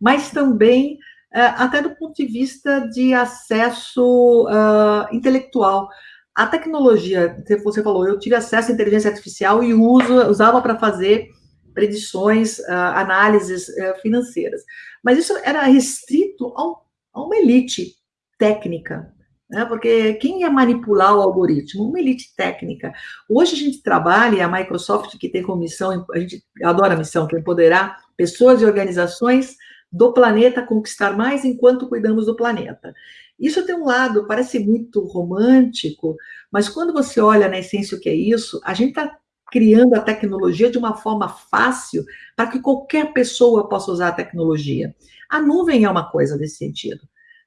Speaker 2: mas também até do ponto de vista de acesso uh, intelectual. A tecnologia, você falou, eu tive acesso à inteligência artificial e uso, usava para fazer predições, uh, análises uh, financeiras. Mas isso era restrito a uma elite técnica, né? porque quem ia manipular o algoritmo? Uma elite técnica. Hoje a gente trabalha, a Microsoft, que tem como missão, a gente adora a missão, que é empoderar pessoas e organizações do planeta conquistar mais enquanto cuidamos do planeta. Isso tem um lado, parece muito romântico, mas quando você olha na essência o que é isso, a gente está criando a tecnologia de uma forma fácil para que qualquer pessoa possa usar a tecnologia. A nuvem é uma coisa desse sentido.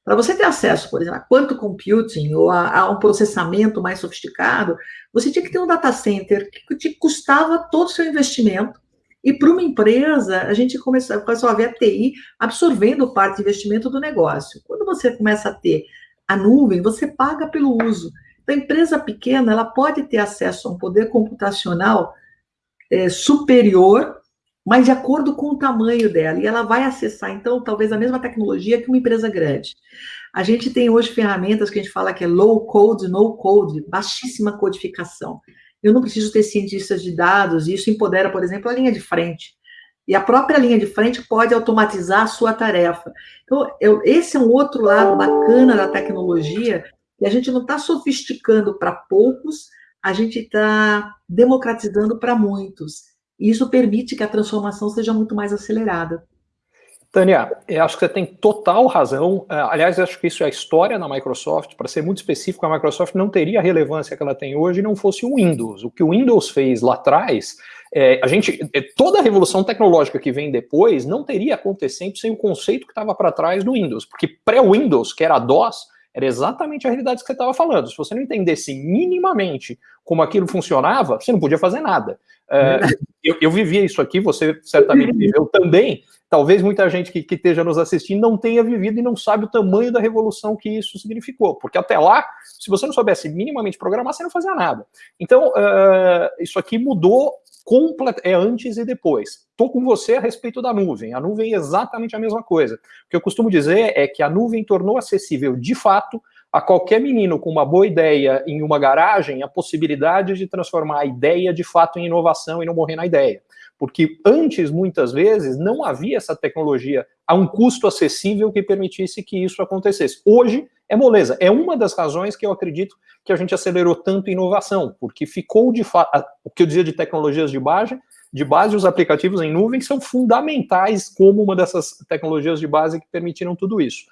Speaker 2: Para você ter acesso, por exemplo, a quanto computing ou a, a, um processamento mais sofisticado, você tinha que ter um data center que te custava todo o seu investimento. E para uma empresa, a gente começou, começou a ver a TI absorvendo parte do investimento do negócio. Quando você começa a ter a nuvem, você paga pelo uso. Então, a empresa pequena, ela pode ter acesso a um poder computacional é, superior mas de acordo com o tamanho dela, e ela vai acessar, então, talvez a mesma tecnologia que uma empresa grande. A gente tem hoje ferramentas que a gente fala que é low code, no code, baixíssima codificação. Eu não preciso ter cientistas de dados, e isso empodera, por exemplo, a linha de frente. E a própria linha de frente pode automatizar a sua tarefa. Então, eu, esse é um outro lado bacana da tecnologia, e a gente não está sofisticando para poucos, a gente está democratizando para muitos. E isso permite que a transformação seja muito mais acelerada.
Speaker 1: Tânia, eu acho que você tem total razão. É, aliás, acho que isso é a história da Microsoft. Para ser muito específico, a Microsoft não teria a relevância que ela tem hoje não fosse o Windows. O que o Windows fez lá atrás, é, a gente, é, toda a revolução tecnológica que vem depois não teria acontecido sem o conceito que estava para trás do Windows. Porque pré-Windows, que era a DOS, era exatamente a realidade que você estava falando. Se você não entendesse minimamente como aquilo funcionava, você não podia fazer nada. Uh, eu, eu vivia isso aqui, você certamente viveu também. Talvez muita gente que, que, esteja nos assistindo não tenha vivido e não sabe o tamanho da revolução que isso significou. Porque até lá, se você não soubesse minimamente programar, você não fazia nada. Então, uh, isso aqui mudou é antes e depois. Estou com você a respeito da nuvem. A nuvem é exatamente a mesma coisa. O que eu costumo dizer é que a nuvem tornou acessível, de fato, a qualquer menino com uma boa ideia em uma garagem a possibilidade de transformar a ideia de fato em inovação e não morrer na ideia. Porque antes, muitas vezes, não havia essa tecnologia a um custo acessível que permitisse que isso acontecesse. Hoje é moleza. É uma das razões que eu acredito que a gente acelerou tanto inovação, porque ficou de fato. O que eu dizia de tecnologias de base, de base, os aplicativos em nuvem são fundamentais como uma dessas tecnologias de base que permitiram tudo isso.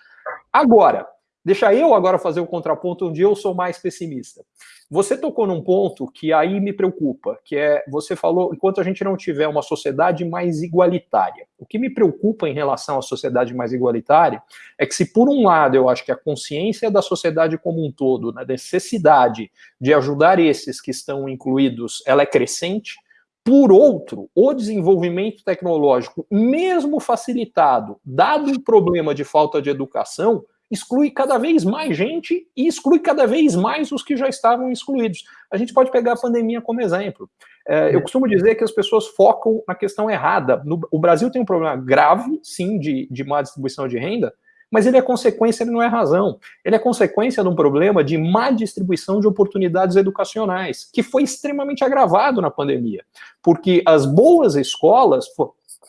Speaker 1: Agora, Deixa eu agora fazer o contraponto onde eu sou mais pessimista. Você tocou num ponto que aí me preocupa, que é, você falou, enquanto a gente não tiver uma sociedade mais igualitária. O que me preocupa em relação à sociedade mais igualitária é que se por um lado eu acho que a consciência da sociedade como um todo, na necessidade de ajudar esses que estão incluídos, ela é crescente, por outro, o desenvolvimento tecnológico, mesmo facilitado, dado o problema de falta de educação, exclui cada vez mais gente e exclui cada vez mais os que já estavam excluídos. A gente pode pegar a pandemia como exemplo. É, eu costumo dizer que as pessoas focam na questão errada. No, o Brasil tem um problema grave, sim, de, de má distribuição de renda, mas ele é consequência, ele não é razão. Ele é consequência de um problema de má distribuição de oportunidades educacionais, que foi extremamente agravado na pandemia, porque as boas escolas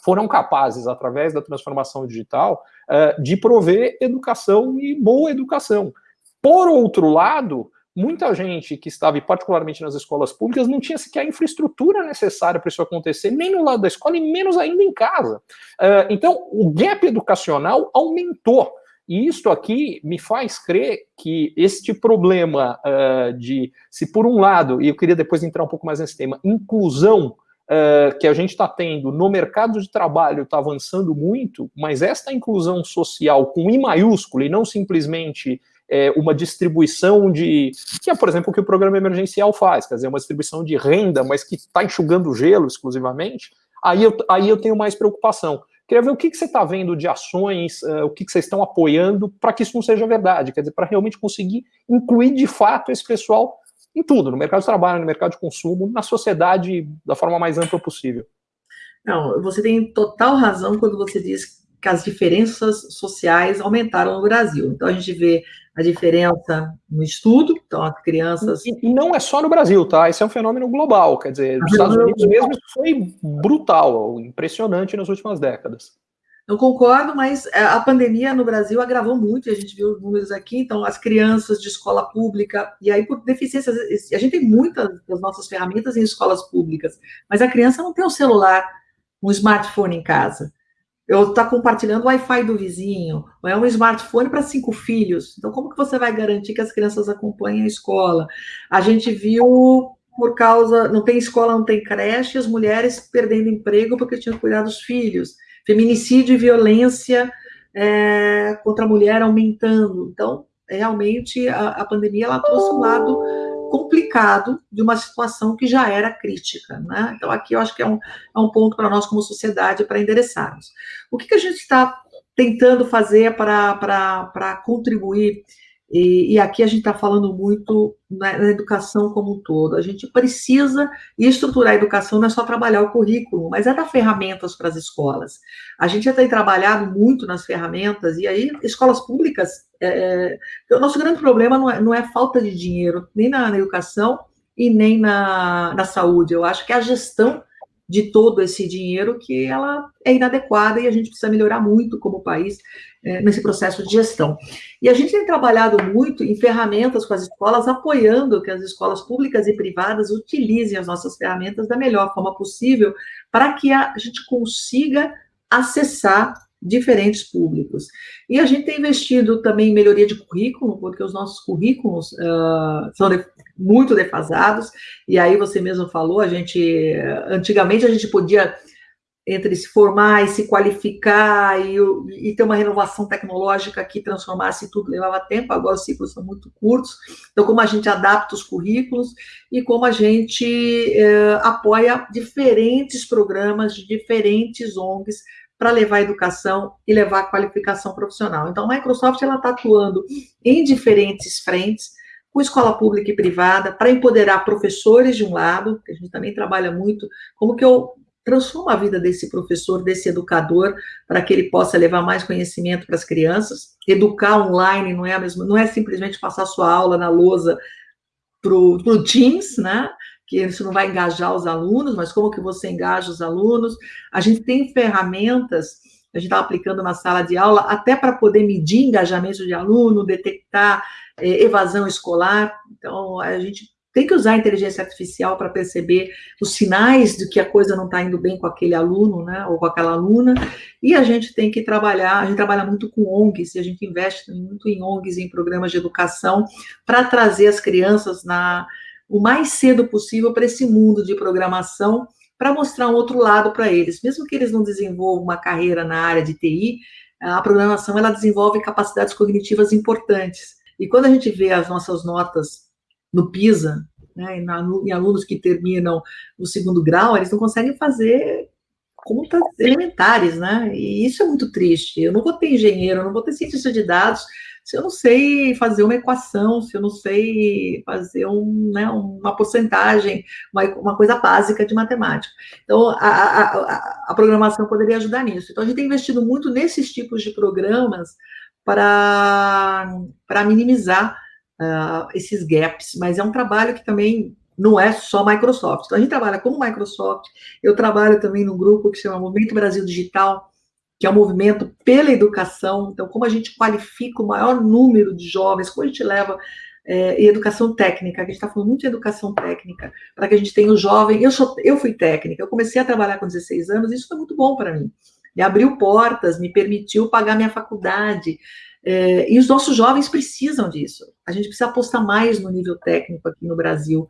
Speaker 1: foram capazes, através da transformação digital, uh, de prover educação e boa educação. Por outro lado, muita gente que estava, particularmente nas escolas públicas, não tinha sequer a infraestrutura necessária para isso acontecer, nem no lado da escola e menos ainda em casa. Uh, então, o gap educacional aumentou. E isto aqui me faz crer que este problema uh, de, se por um lado, e eu queria depois entrar um pouco mais nesse tema, inclusão uh, que a gente está tendo no mercado de trabalho está avançando muito, mas esta inclusão social com I maiúsculo e não simplesmente é, uma distribuição de. que é, por exemplo, o que o programa emergencial faz, quer dizer, uma distribuição de renda, mas que está enxugando gelo exclusivamente, aí eu, aí eu tenho mais preocupação. Queria ver o que, que você está vendo de ações, uh, o que, que vocês estão apoiando para que isso não seja verdade, quer dizer, para realmente conseguir incluir de fato esse pessoal em tudo, no mercado de trabalho, no mercado de consumo, na sociedade da forma mais ampla possível.
Speaker 2: Não, você tem total razão quando você diz que as diferenças sociais aumentaram no Brasil. Então a gente vê a diferença no estudo, então as crianças.
Speaker 1: E, e não é só no Brasil, tá? Esse é um fenômeno global, quer dizer, nos Estados Unidos mesmo isso foi brutal, impressionante nas últimas décadas.
Speaker 2: Eu concordo, mas é, a pandemia no Brasil agravou muito, a gente viu os números aqui, então as crianças de escola pública, e aí por deficiências, a gente tem muitas das nossas ferramentas em escolas públicas, mas a criança não tem um celular, um smartphone em casa. Eu estou tá compartilhando o Wi-Fi do vizinho, ou é um smartphone para cinco filhos. Então, como que você vai garantir que as crianças acompanhem a escola? A gente viu por causa, não tem escola, não tem creche, as mulheres perdendo emprego porque tinham que cuidar dos filhos feminicídio e violência é, contra a mulher aumentando. Então, realmente, a, a pandemia ela trouxe um lado complicado de uma situação que já era crítica. Né? Então, aqui eu acho que é um, é um ponto para nós, como sociedade, para endereçarmos. O que, que a gente está tentando fazer para contribuir e, e, aqui a gente está falando muito na, na, educação como um todo. A gente precisa estruturar a educação, não é só trabalhar o currículo, mas é dar ferramentas para as escolas. A gente já tem trabalhado muito nas ferramentas, e aí, escolas públicas, é, é, o nosso grande problema não é, não é falta de dinheiro, nem na, na educação e nem na, na saúde. Eu acho que a gestão de todo esse dinheiro que ela é inadequada e a gente precisa melhorar muito como país é, nesse processo de gestão. E a gente tem trabalhado muito em ferramentas com as escolas, apoiando que as escolas públicas e privadas utilizem as nossas ferramentas da melhor forma possível para que a gente consiga acessar diferentes públicos. E a gente tem investido também em melhoria de currículo, porque os nossos currículos uh, são de, muito defasados, e aí você mesmo falou, a gente, antigamente a gente podia, entre se formar e se qualificar e, e ter uma renovação tecnológica que transformasse tudo, levava tempo, agora os ciclos são muito curtos, então como a gente adapta os currículos e como a gente uh, apoia diferentes programas de diferentes ONGs para levar educação e levar qualificação profissional. Então, a Microsoft está atuando em diferentes frentes, com escola pública e privada, para empoderar professores de um lado, que a gente também trabalha muito, como que eu transformo a vida desse professor, desse educador, para que ele possa levar mais conhecimento para as crianças. Educar online não é a mesma, não é simplesmente passar sua aula na lousa para o Teams, né? Que isso não vai engajar os alunos, mas como que você engaja os alunos? A gente tem ferramentas, a gente está aplicando na sala de aula, até para poder medir engajamento de aluno, detectar é, evasão escolar. Então, a gente tem que usar a inteligência artificial para perceber os sinais de que a coisa não está indo bem com aquele aluno, né, ou com aquela aluna, e a gente tem que trabalhar, a gente trabalha muito com ONGs, e a gente investe muito em ONGs, em programas de educação, para trazer as crianças na, o mais cedo possível para esse mundo de programação, para mostrar um outro lado para eles. Mesmo que eles não desenvolvam uma carreira na área de TI, a programação ela desenvolve capacidades cognitivas importantes. E quando a gente vê as nossas notas no PISA, né, em alunos que terminam o segundo grau, eles não conseguem fazer contas elementares, né? E isso é muito triste. Eu não vou ter engenheiro, eu não vou ter cientista de dados se eu não sei fazer uma equação, se eu não sei fazer um, né, uma porcentagem, uma, uma, coisa básica de matemática. Então, a, a, a, programação poderia ajudar nisso. Então, a gente tem investido muito nesses tipos de programas para, minimizar uh, esses gaps, mas é um trabalho que também não é só Microsoft. Então, a gente trabalha como Microsoft, eu trabalho também num grupo que se chama Movimento Brasil Digital, que é um movimento pela educação. Então, como a gente qualifica o maior número de jovens, como a gente leva é, educação técnica, a gente está falando muito de educação técnica, para que a gente tenha o jovem. Eu, sou, eu fui técnica, eu comecei a trabalhar com 16 anos, isso foi muito bom para mim. Me abriu portas, me permitiu pagar minha faculdade. É, e os nossos jovens precisam disso. A gente precisa apostar mais no nível técnico aqui no Brasil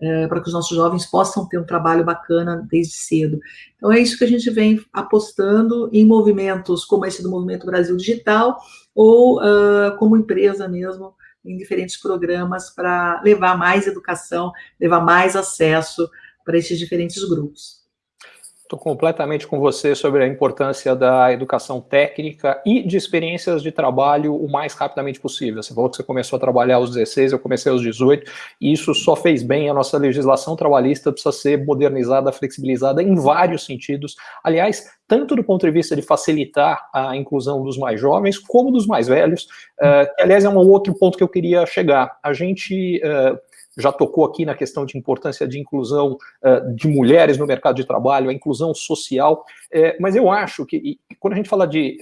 Speaker 2: é, para que os nossos jovens possam ter um trabalho bacana desde cedo. Então, é isso que a gente vem apostando em movimentos como esse do Movimento Brasil Digital, ou uh, como empresa mesmo, em diferentes programas para levar mais educação, levar mais acesso para esses diferentes grupos.
Speaker 1: Estou completamente com você sobre a importância da educação técnica e de experiências de trabalho o mais rapidamente possível. Você falou que você começou a trabalhar aos 16, eu comecei aos 18, e isso só fez bem. A nossa legislação trabalhista precisa ser modernizada, flexibilizada em vários sentidos. Aliás, tanto do ponto de vista de facilitar a inclusão dos mais jovens, como dos mais velhos, uh, aliás, é um outro ponto que eu queria chegar. A gente... Uh, já tocou aqui na questão de importância de inclusão uh, de mulheres no mercado de trabalho, a inclusão social, é, mas eu acho que e, quando a gente fala de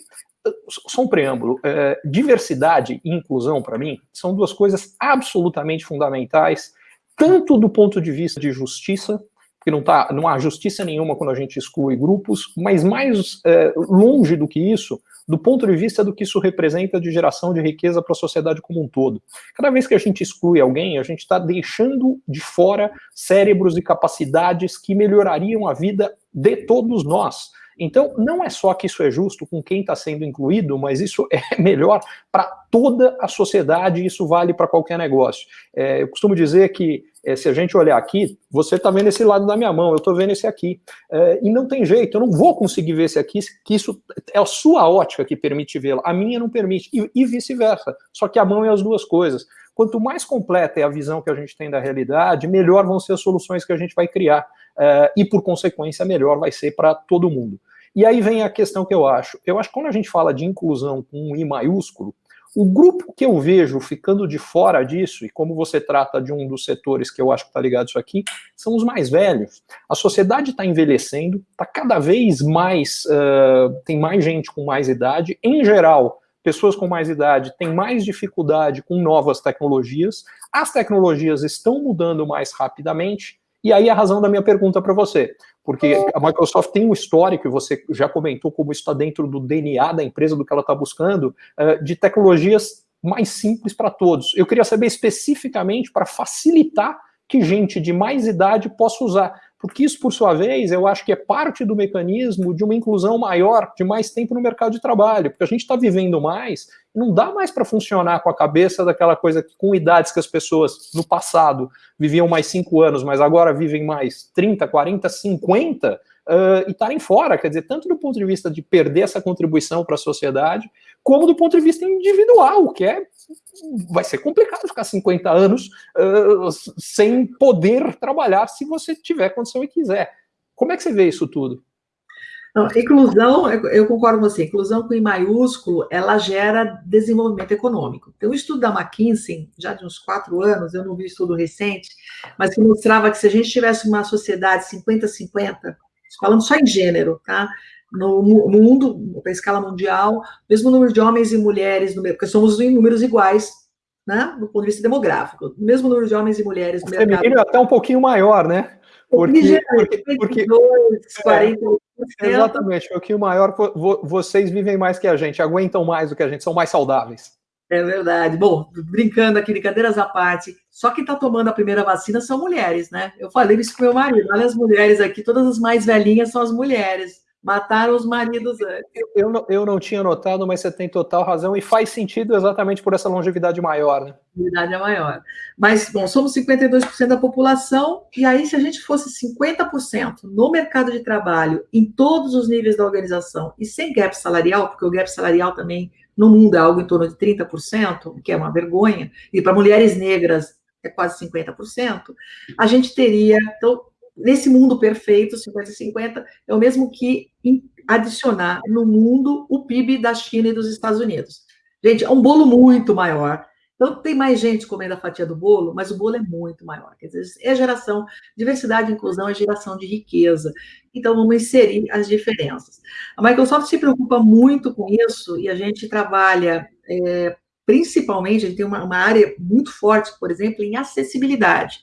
Speaker 1: só um preâmbulo, é, diversidade e inclusão, para mim, são duas coisas absolutamente fundamentais, tanto do ponto de vista de justiça, porque não, tá, não há justiça nenhuma quando a gente exclui grupos, mas mais é, longe do que isso, do ponto de vista do que isso representa de geração de riqueza para a sociedade como um todo. Cada vez que a gente exclui alguém, a gente está deixando de fora cérebros e capacidades que melhorariam a vida de todos nós. Então, não é só que isso é justo com quem está sendo incluído, mas isso é melhor para toda a sociedade e isso vale para qualquer negócio. É, eu costumo dizer que é, se a gente olhar aqui, você está vendo esse lado da minha mão, eu estou vendo esse aqui. É, e não tem jeito, eu não vou conseguir ver esse aqui, que isso é a sua ótica que permite vê-lo, a minha não permite, e, e vice-versa. Só que a mão é as duas coisas. Quanto mais completa é a visão que a gente tem da realidade, melhor vão ser as soluções que a gente vai criar. É, e, por consequência, melhor vai ser para todo mundo. E aí vem a questão que eu acho. Eu acho que quando a gente fala de inclusão com um I maiúsculo, o grupo que eu vejo ficando de fora disso, e como você trata de um dos setores que eu acho que está ligado isso aqui, são os mais velhos. A sociedade está envelhecendo, está cada vez mais, uh, tem mais gente com mais idade. Em geral, pessoas com mais idade têm mais dificuldade com novas tecnologias, as tecnologias estão mudando mais rapidamente, e aí a razão da minha pergunta para você, porque a Microsoft tem um histórico, e você já comentou como isso está dentro do DNA da empresa, do que ela está buscando, eh, de tecnologias mais simples para todos. Eu queria saber especificamente para facilitar que gente de mais idade possa usar porque isso, por sua vez, eu acho que é parte do mecanismo de uma inclusão maior, de mais tempo no mercado de trabalho, porque a gente está vivendo mais, não dá mais para funcionar com a cabeça daquela coisa que, com idades que as pessoas no passado viviam mais 5 anos, mas agora vivem mais 30, 40, 50, uh, e estarem fora, quer dizer, tanto do ponto de vista de perder essa contribuição para a sociedade, como do ponto de vista individual, que é vai ser complicado ficar 50 anos uh, sem poder trabalhar se você tiver condição e quiser. Como é que você vê isso tudo?
Speaker 2: Não, inclusão, eu concordo com você, inclusão com I maiúsculo, ela gera desenvolvimento econômico. Tem um estudo da McKinsey, já de uns quatro anos, eu não vi estudo recente, mas que mostrava que se a gente tivesse uma sociedade 50-50, falando só em gênero, tá? No mundo, para escala mundial, mesmo número de homens e mulheres, porque somos em números iguais, né? Do ponto de vista demográfico, mesmo número de homens e mulheres
Speaker 1: no o mercado. Feminino é até um pouquinho maior, né?
Speaker 2: Porque, porque, porque 42,
Speaker 1: é, exatamente, um pouquinho maior, vocês vivem mais que a gente, aguentam mais do que a gente, são mais saudáveis.
Speaker 2: É verdade. Bom, brincando aqui, brincadeiras à parte, só quem está tomando a primeira vacina são mulheres, né? Eu falei isso com meu marido. Olha as mulheres aqui, todas as mais velhinhas são as mulheres. Mataram os maridos antes.
Speaker 1: Eu, eu, não, eu não tinha notado, mas você tem total razão e faz sentido exatamente por essa longevidade maior, né?
Speaker 2: Longevidade é maior. Mas, bom, somos 52% da população, e aí, se a gente fosse 50% no mercado de trabalho, em todos os níveis da organização, e sem gap salarial, porque o gap salarial também no mundo é algo em torno de 30%, que é uma vergonha, e para mulheres negras é quase 50%, a gente teria, então, nesse mundo perfeito, 50-50, é o mesmo que adicionar no mundo o PIB da China e dos Estados Unidos. Gente, é um bolo muito maior. Então, tem mais gente comendo a fatia do bolo, mas o bolo é muito maior. Quer dizer, é geração, diversidade e inclusão é geração de riqueza. Então, vamos inserir as diferenças. A Microsoft se preocupa muito com isso e a gente trabalha, é, principalmente, a gente tem uma, uma área muito forte, por exemplo, em acessibilidade.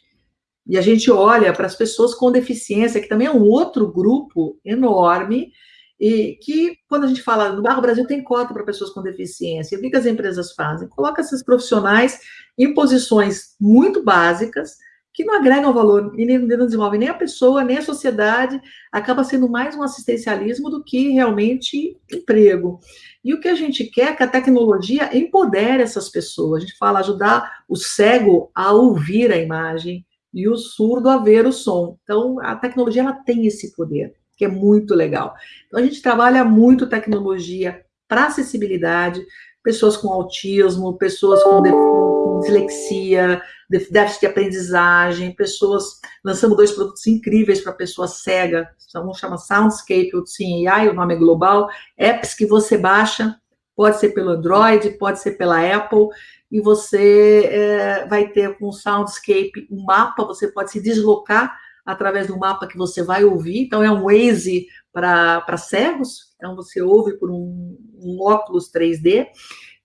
Speaker 2: E a gente olha para as pessoas com deficiência, que também é um outro grupo enorme, e que, quando a gente fala no Barro Brasil, tem cota para pessoas com deficiência. O que, que as empresas fazem? Coloca esses profissionais em posições muito básicas, que não agregam valor e nem, não desenvolvem nem a pessoa, nem a sociedade, acaba sendo mais um assistencialismo do que realmente emprego. E o que a gente quer é que a tecnologia empodere essas pessoas. A gente fala ajudar o cego a ouvir a imagem e o surdo a ver o som. Então, a tecnologia ela tem esse poder que é muito legal. Então, a gente trabalha muito tecnologia para acessibilidade, pessoas com autismo, pessoas com, com dislexia, déficit de aprendizagem, pessoas. Lançamos dois produtos incríveis para pessoa cega, um chama Soundscape, outro sim AI, o nome é global, apps que você baixa, pode ser pelo Android, pode ser pela Apple, e você é, vai ter com o Soundscape um mapa, você pode se deslocar através do mapa que você vai ouvir. Então, é um Waze para cegos. Então, você ouve por um, um, óculos 3D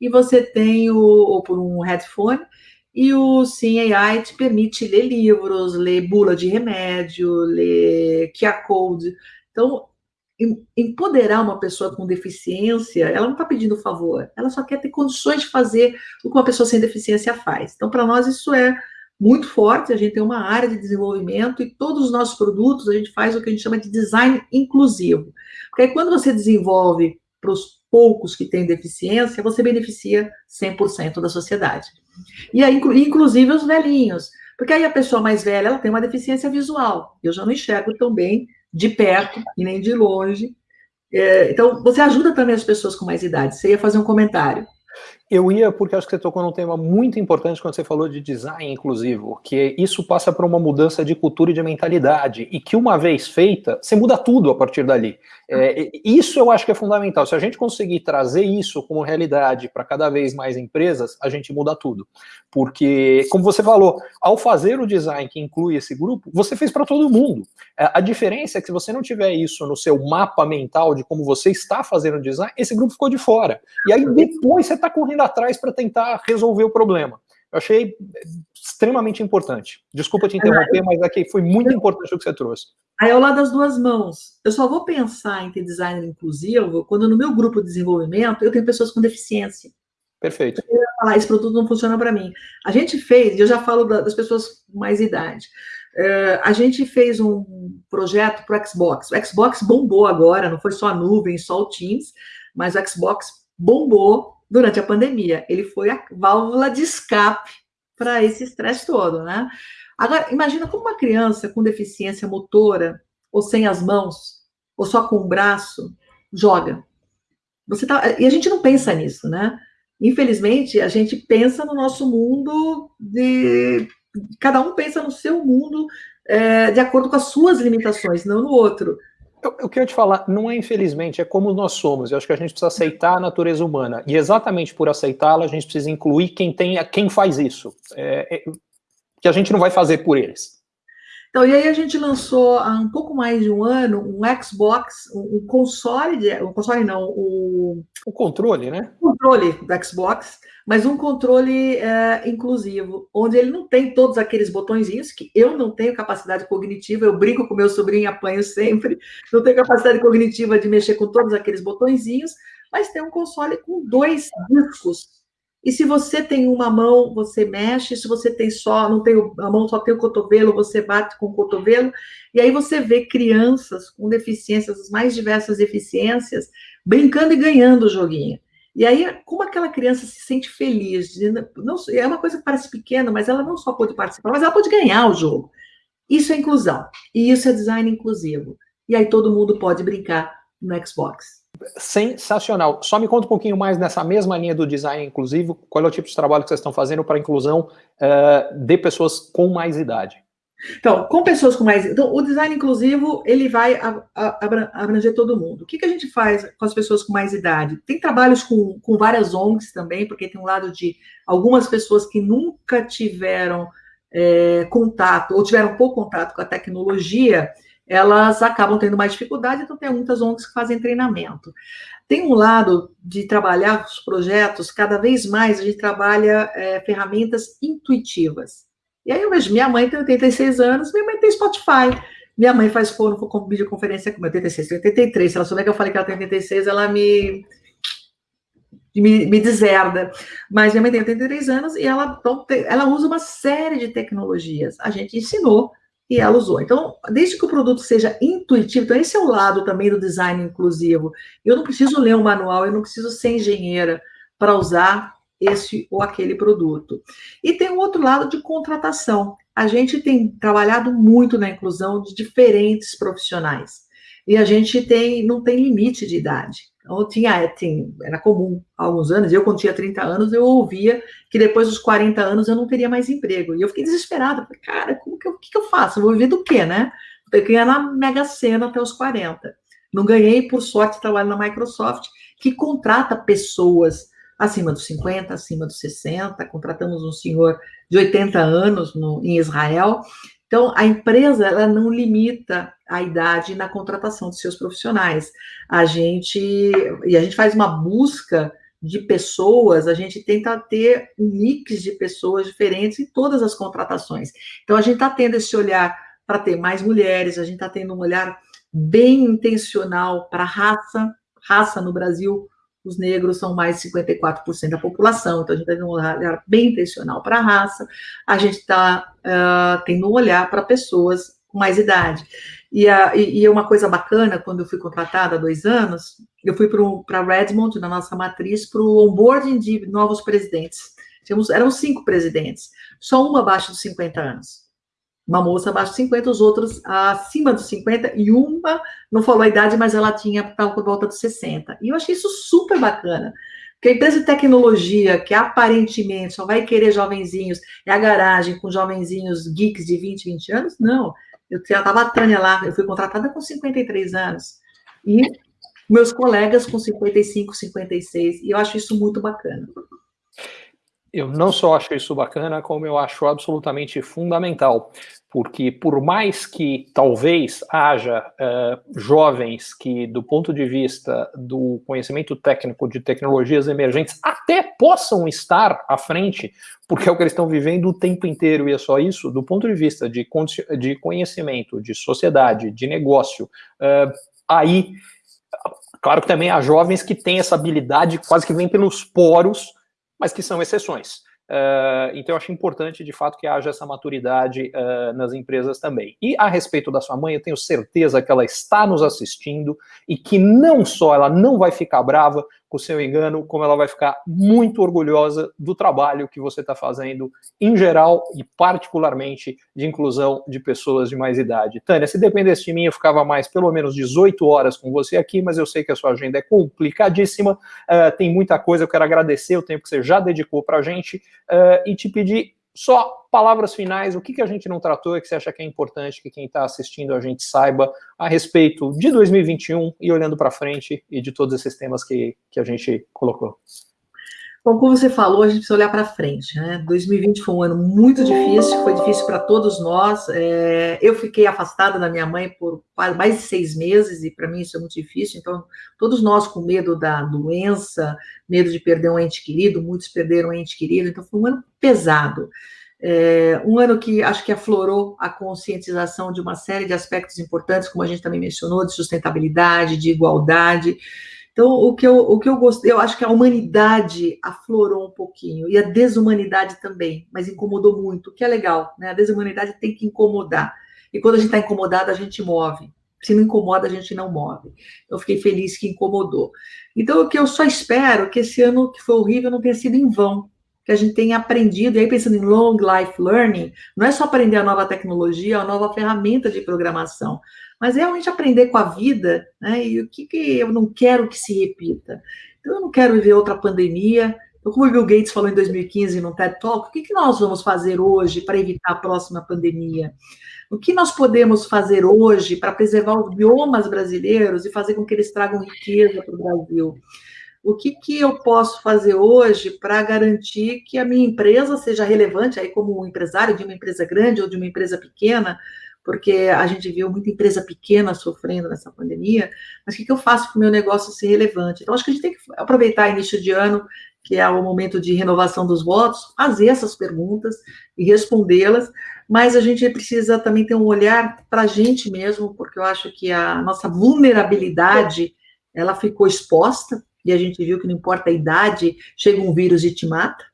Speaker 2: e você tem o, ou por um headphone. E o Sim AI te permite ler livros, ler bula de remédio, ler QR Code. Então, empoderar uma pessoa com deficiência, ela não está pedindo favor, ela só quer ter condições de fazer o que uma pessoa sem deficiência faz. Então, para nós, isso é muito forte, a gente tem uma área de desenvolvimento e todos os nossos produtos a gente faz o que a gente chama de design inclusivo. Porque aí, quando você desenvolve para os poucos que têm deficiência, você beneficia 100% da sociedade. E aí, inclusive os velhinhos. Porque aí a pessoa mais velha, ela tem uma deficiência visual. Eu já não enxergo tão bem de perto e nem de longe. É, então, você ajuda também as pessoas com mais idade. Você ia fazer um comentário.
Speaker 1: Eu ia porque acho que você tocou num tema muito importante quando você falou de design inclusivo, que isso passa por uma mudança de cultura e de mentalidade, e que uma vez feita, você muda tudo a partir dali. É, isso eu acho que é fundamental. Se a gente conseguir trazer isso como realidade para cada vez mais empresas, a gente muda tudo. Porque, como você falou, ao fazer o design que inclui esse grupo, você fez para todo mundo. É, a diferença é que se você não tiver isso no seu mapa mental de como você está fazendo o design, esse grupo ficou de fora. E aí depois você está correndo atrás para tentar resolver o problema. Eu achei extremamente importante. Desculpa te interromper, mas aqui foi muito importante o que você trouxe.
Speaker 2: Aí ao lado das duas mãos. Eu só vou pensar em ter design inclusivo quando no meu grupo de desenvolvimento eu tenho pessoas com deficiência.
Speaker 1: Perfeito.
Speaker 2: Eu ia falar, esse produto não funciona para mim. A gente fez, e eu já falo das pessoas com mais idade, uh, a gente fez um projeto para o Xbox. O Xbox bombou agora, não foi só a nuvem, só o Teams, mas o Xbox bombou durante a pandemia. Ele foi a válvula de escape para esse estresse todo, né? Agora, imagina como uma criança com deficiência motora, ou sem as mãos, ou só com o braço, joga. Você tá, e a gente não pensa nisso, né? Infelizmente, a gente pensa no nosso mundo de. Cada um pensa no seu mundo é, de acordo com as suas limitações, não no outro.
Speaker 1: Eu, eu quero te falar, não é infelizmente, é como nós somos. Eu acho que a gente precisa aceitar a natureza humana. E exatamente por aceitá-la, a gente precisa incluir quem tem, quem faz isso. É, é, que a gente não vai fazer por eles.
Speaker 2: Então, e aí a gente lançou há um pouco mais de um ano um Xbox, um console, de, um console não, o...
Speaker 1: O controle, né?
Speaker 2: O controle do Xbox, mas um controle é, inclusivo, onde ele não tem todos aqueles botõezinhos, que eu não tenho capacidade cognitiva, eu brinco com meu sobrinho e apanho sempre, não tenho capacidade cognitiva de mexer com todos aqueles botõezinhos, mas tem um console com dois discos. E se você tem uma mão, você mexe, se você tem só, não tem a mão, só tem o cotovelo, você bate com o cotovelo, e aí você vê crianças com deficiências, as mais diversas deficiências, brincando e ganhando o joguinho. E aí, como aquela criança se sente feliz? Não, é uma coisa que parece pequena, mas ela não só pode participar, mas ela pode ganhar o jogo. Isso é inclusão. E isso é design inclusivo. E aí todo mundo pode brincar no Xbox.
Speaker 1: Sensacional. Só me conta um pouquinho mais nessa mesma linha do design inclusivo. Qual é o tipo de trabalho que vocês estão fazendo para a inclusão uh, de pessoas com mais idade?
Speaker 2: Então, com pessoas com mais. Então, o design inclusivo ele vai abranger todo mundo. O que, que a gente faz com as pessoas com mais idade? Tem trabalhos com, com várias ONGs também, porque tem um lado de algumas pessoas que nunca tiveram é, contato, ou tiveram pouco contato com a tecnologia, elas acabam tendo mais dificuldade, então tem muitas ONGs que fazem treinamento. Tem um lado de trabalhar os projetos, cada vez mais a gente trabalha é, ferramentas intuitivas. E aí eu vejo, minha mãe tem 86 anos, minha mãe tem Spotify. Minha mãe faz fone com videoconferência com 86, 83. Se ela souber que eu falei que ela tem 86, ela me, me, me deserda. Mas minha mãe tem 83 anos e ela, então, ela usa uma série de tecnologias. A gente ensinou e ela usou. Então, desde que o produto seja intuitivo, então esse é o lado também do design inclusivo. Eu não preciso ler um manual, eu não preciso ser engenheira para usar esse ou aquele produto. E tem um outro lado de contratação. A gente tem trabalhado muito na inclusão de diferentes profissionais. E a gente tem não tem limite de idade. Então, tinha, tinha, era comum há alguns anos, eu quando tinha 30 anos, eu ouvia que depois dos 40 anos eu não teria mais emprego. E eu fiquei desesperada. Falei, cara, como que eu, que, que eu faço? Eu vou viver do quê, né? Eu ganhar na Mega Sena até os 40. Não ganhei, por sorte, trabalho na Microsoft, que contrata pessoas acima dos 50, acima dos 60, contratamos um senhor de 80 anos no, em Israel. Então, a empresa ela não limita a idade na contratação de seus profissionais. A gente e a gente faz uma busca de pessoas, a gente tenta ter um mix de pessoas diferentes em todas as contratações. Então, a gente está tendo esse olhar para ter mais mulheres, a gente está tendo um olhar bem intencional para raça. Raça no Brasil os negros são mais de 54% da população, então a gente tem um olhar bem intencional para a raça, a gente está uh, tendo um olhar para pessoas com mais idade. E, a, e, uma coisa bacana, quando eu fui contratada há dois anos, eu fui para Redmond, na nossa matriz, para o onboarding de novos presidentes. Tínhamos, eram cinco presidentes, só uma abaixo dos 50 anos. Uma moça abaixo dos 50, os outros acima dos 50, e uma não falou a idade, mas ela tinha, por volta dos 60. E eu achei isso super bacana. Porque a empresa de tecnologia, que aparentemente só vai querer jovenzinhos, é a garagem com jovenzinhos geeks de 20, 20 anos? Não. Eu estava a Tânia lá, eu fui contratada com 53 anos. E meus colegas com 55, 56. E eu acho isso muito bacana.
Speaker 1: Eu não só acho isso bacana, como eu acho absolutamente fundamental, porque por mais que talvez haja uh, jovens que, do ponto de vista do conhecimento técnico de tecnologias emergentes, até possam estar à frente, porque é o que eles estão vivendo o tempo inteiro, e é só isso, do ponto de vista de, de conhecimento, de sociedade, de negócio, uh, aí, claro que também há jovens que têm essa habilidade quase que vem pelos poros, mas que são exceções. Uh, então, eu acho importante, de fato, que haja essa maturidade uh, nas empresas também. E a respeito da sua mãe, eu tenho certeza que ela está nos assistindo e que não só ela não vai ficar brava, com seu engano, como ela vai ficar muito orgulhosa do trabalho que você está fazendo em geral e particularmente de inclusão de pessoas de mais idade. Tânia, se dependesse de mim, eu ficava mais pelo menos 18 horas com você aqui, mas eu sei que a sua agenda é complicadíssima, uh, tem muita coisa, eu quero agradecer o tempo que você já dedicou para a gente uh, e te pedir só palavras finais, o que, que a gente não tratou e que você acha que é importante que quem está assistindo a gente saiba a respeito de 2021 e olhando para frente e de todos esses temas que, que a gente colocou.
Speaker 2: Bom, como você falou, a gente precisa olhar para frente. Né? 2020 foi um ano muito difícil, foi difícil para todos nós. É, eu fiquei afastada da minha mãe por mais de seis meses, e para mim isso é muito difícil. Então, todos nós com medo da doença, medo de perder um ente querido, muitos perderam um ente querido, então foi um ano pesado. É, um ano que acho que aflorou a conscientização de uma série de aspectos importantes, como a gente também mencionou, de sustentabilidade, de igualdade. Então, o que eu, o que eu gostei, eu acho que a humanidade aflorou um pouquinho, e a desumanidade também, mas incomodou muito, o que é legal, né? A desumanidade tem que incomodar. E quando a gente está incomodado, a gente move. Se não incomoda, a gente não move. Eu fiquei feliz que incomodou. Então, o que eu só espero que esse ano que foi horrível não tenha sido em vão, que a gente tenha aprendido, e aí pensando em long life learning, não é só aprender a nova tecnologia, a nova ferramenta de programação, mas realmente aprender com a vida, né? E o que, que eu não quero que se repita. Então, eu não quero viver outra pandemia. Então, como o Bill Gates falou em 2015 no TED Talk, o que, que nós vamos fazer hoje para evitar a próxima pandemia? O que nós podemos fazer hoje para preservar os biomas brasileiros e fazer com que eles tragam riqueza para o Brasil? O que, que eu posso fazer hoje para garantir que a minha empresa seja relevante, aí como empresário de uma empresa grande ou de uma empresa pequena, porque a gente viu muita empresa pequena sofrendo nessa pandemia, mas o que, que eu faço para o meu negócio ser relevante? Então, acho que a gente tem que aproveitar início de ano, que é o momento de renovação dos votos, fazer essas perguntas e respondê-las, mas a gente precisa também ter um olhar para a gente mesmo, porque eu acho que a nossa vulnerabilidade, ela ficou exposta, e a gente viu que não importa a idade, chega um vírus e te mata,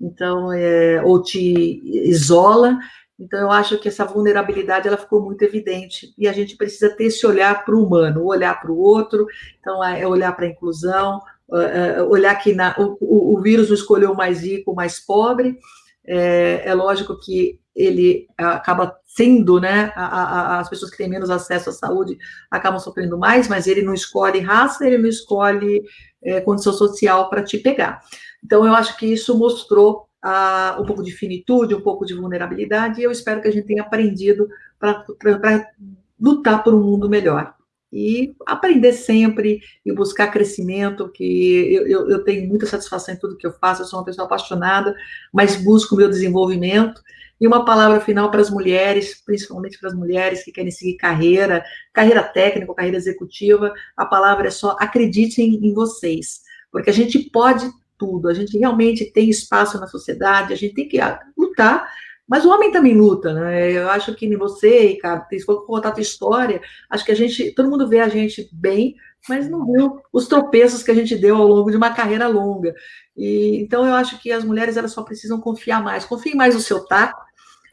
Speaker 2: então, é, ou te isola, então, eu acho que essa vulnerabilidade ela ficou muito evidente e a gente precisa ter esse olhar para o humano, olhar para o outro, então é olhar para a inclusão, é, é, olhar que na, o, o, vírus não escolheu mais rico, mais pobre. É, é lógico que ele acaba sendo, né, a, a, as pessoas que têm menos acesso à saúde acabam sofrendo mais, mas ele não escolhe raça, ele não escolhe é, condição social para te pegar. Então, eu acho que isso mostrou um pouco de finitude, um pouco de vulnerabilidade, e eu espero que a gente tenha aprendido para lutar por um mundo melhor. E aprender sempre e buscar crescimento, que eu, eu, eu, tenho muita satisfação em tudo que eu faço, eu sou uma pessoa apaixonada, mas busco o meu desenvolvimento. E uma palavra final para as mulheres, principalmente para as mulheres que querem seguir carreira, carreira técnica, carreira executiva, a palavra é só acreditem em vocês, porque a gente pode tudo. A gente realmente tem espaço na sociedade, a gente tem que lutar, mas o homem também luta, né? Eu acho que você, cara, se for contar a tua história, acho que a gente, todo mundo vê a gente bem, mas não viu os tropeços que a gente deu ao longo de uma carreira longa. E, então, eu acho que as mulheres elas só precisam confiar mais. Confiem mais no seu taco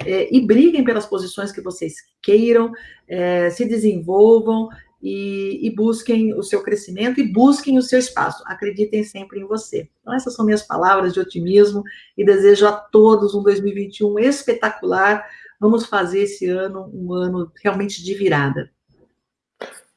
Speaker 2: é, e briguem pelas posições que vocês queiram, é, se desenvolvam e, e, busquem o seu crescimento e busquem o seu espaço. Acreditem sempre em você. Então, essas são minhas palavras de otimismo e desejo a todos um 2021 espetacular. Vamos fazer esse ano um ano realmente de virada.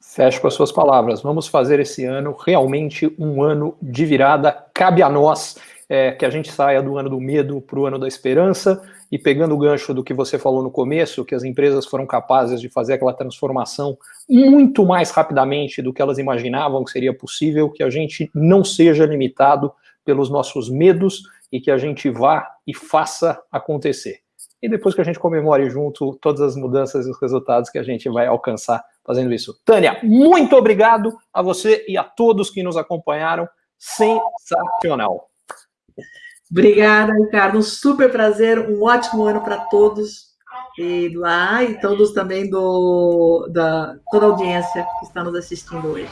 Speaker 1: Fecho com as suas palavras. Vamos fazer esse ano realmente um ano de virada. Cabe a nós é, que a gente saia do ano do medo para o ano da esperança. E pegando o gancho do que você falou no começo, que as empresas foram capazes de fazer aquela transformação muito mais rapidamente do que elas imaginavam que seria possível, que a gente não seja limitado pelos nossos medos e que a gente vá e faça acontecer. E depois que a gente comemore junto todas as mudanças e os resultados que a gente vai alcançar fazendo isso. Tânia, muito obrigado a você e a todos que nos acompanharam. Sensacional.
Speaker 2: Obrigada, Ricardo. Um super prazer, um ótimo ano para todos e lá e todos também do da toda a audiência que está nos assistindo hoje.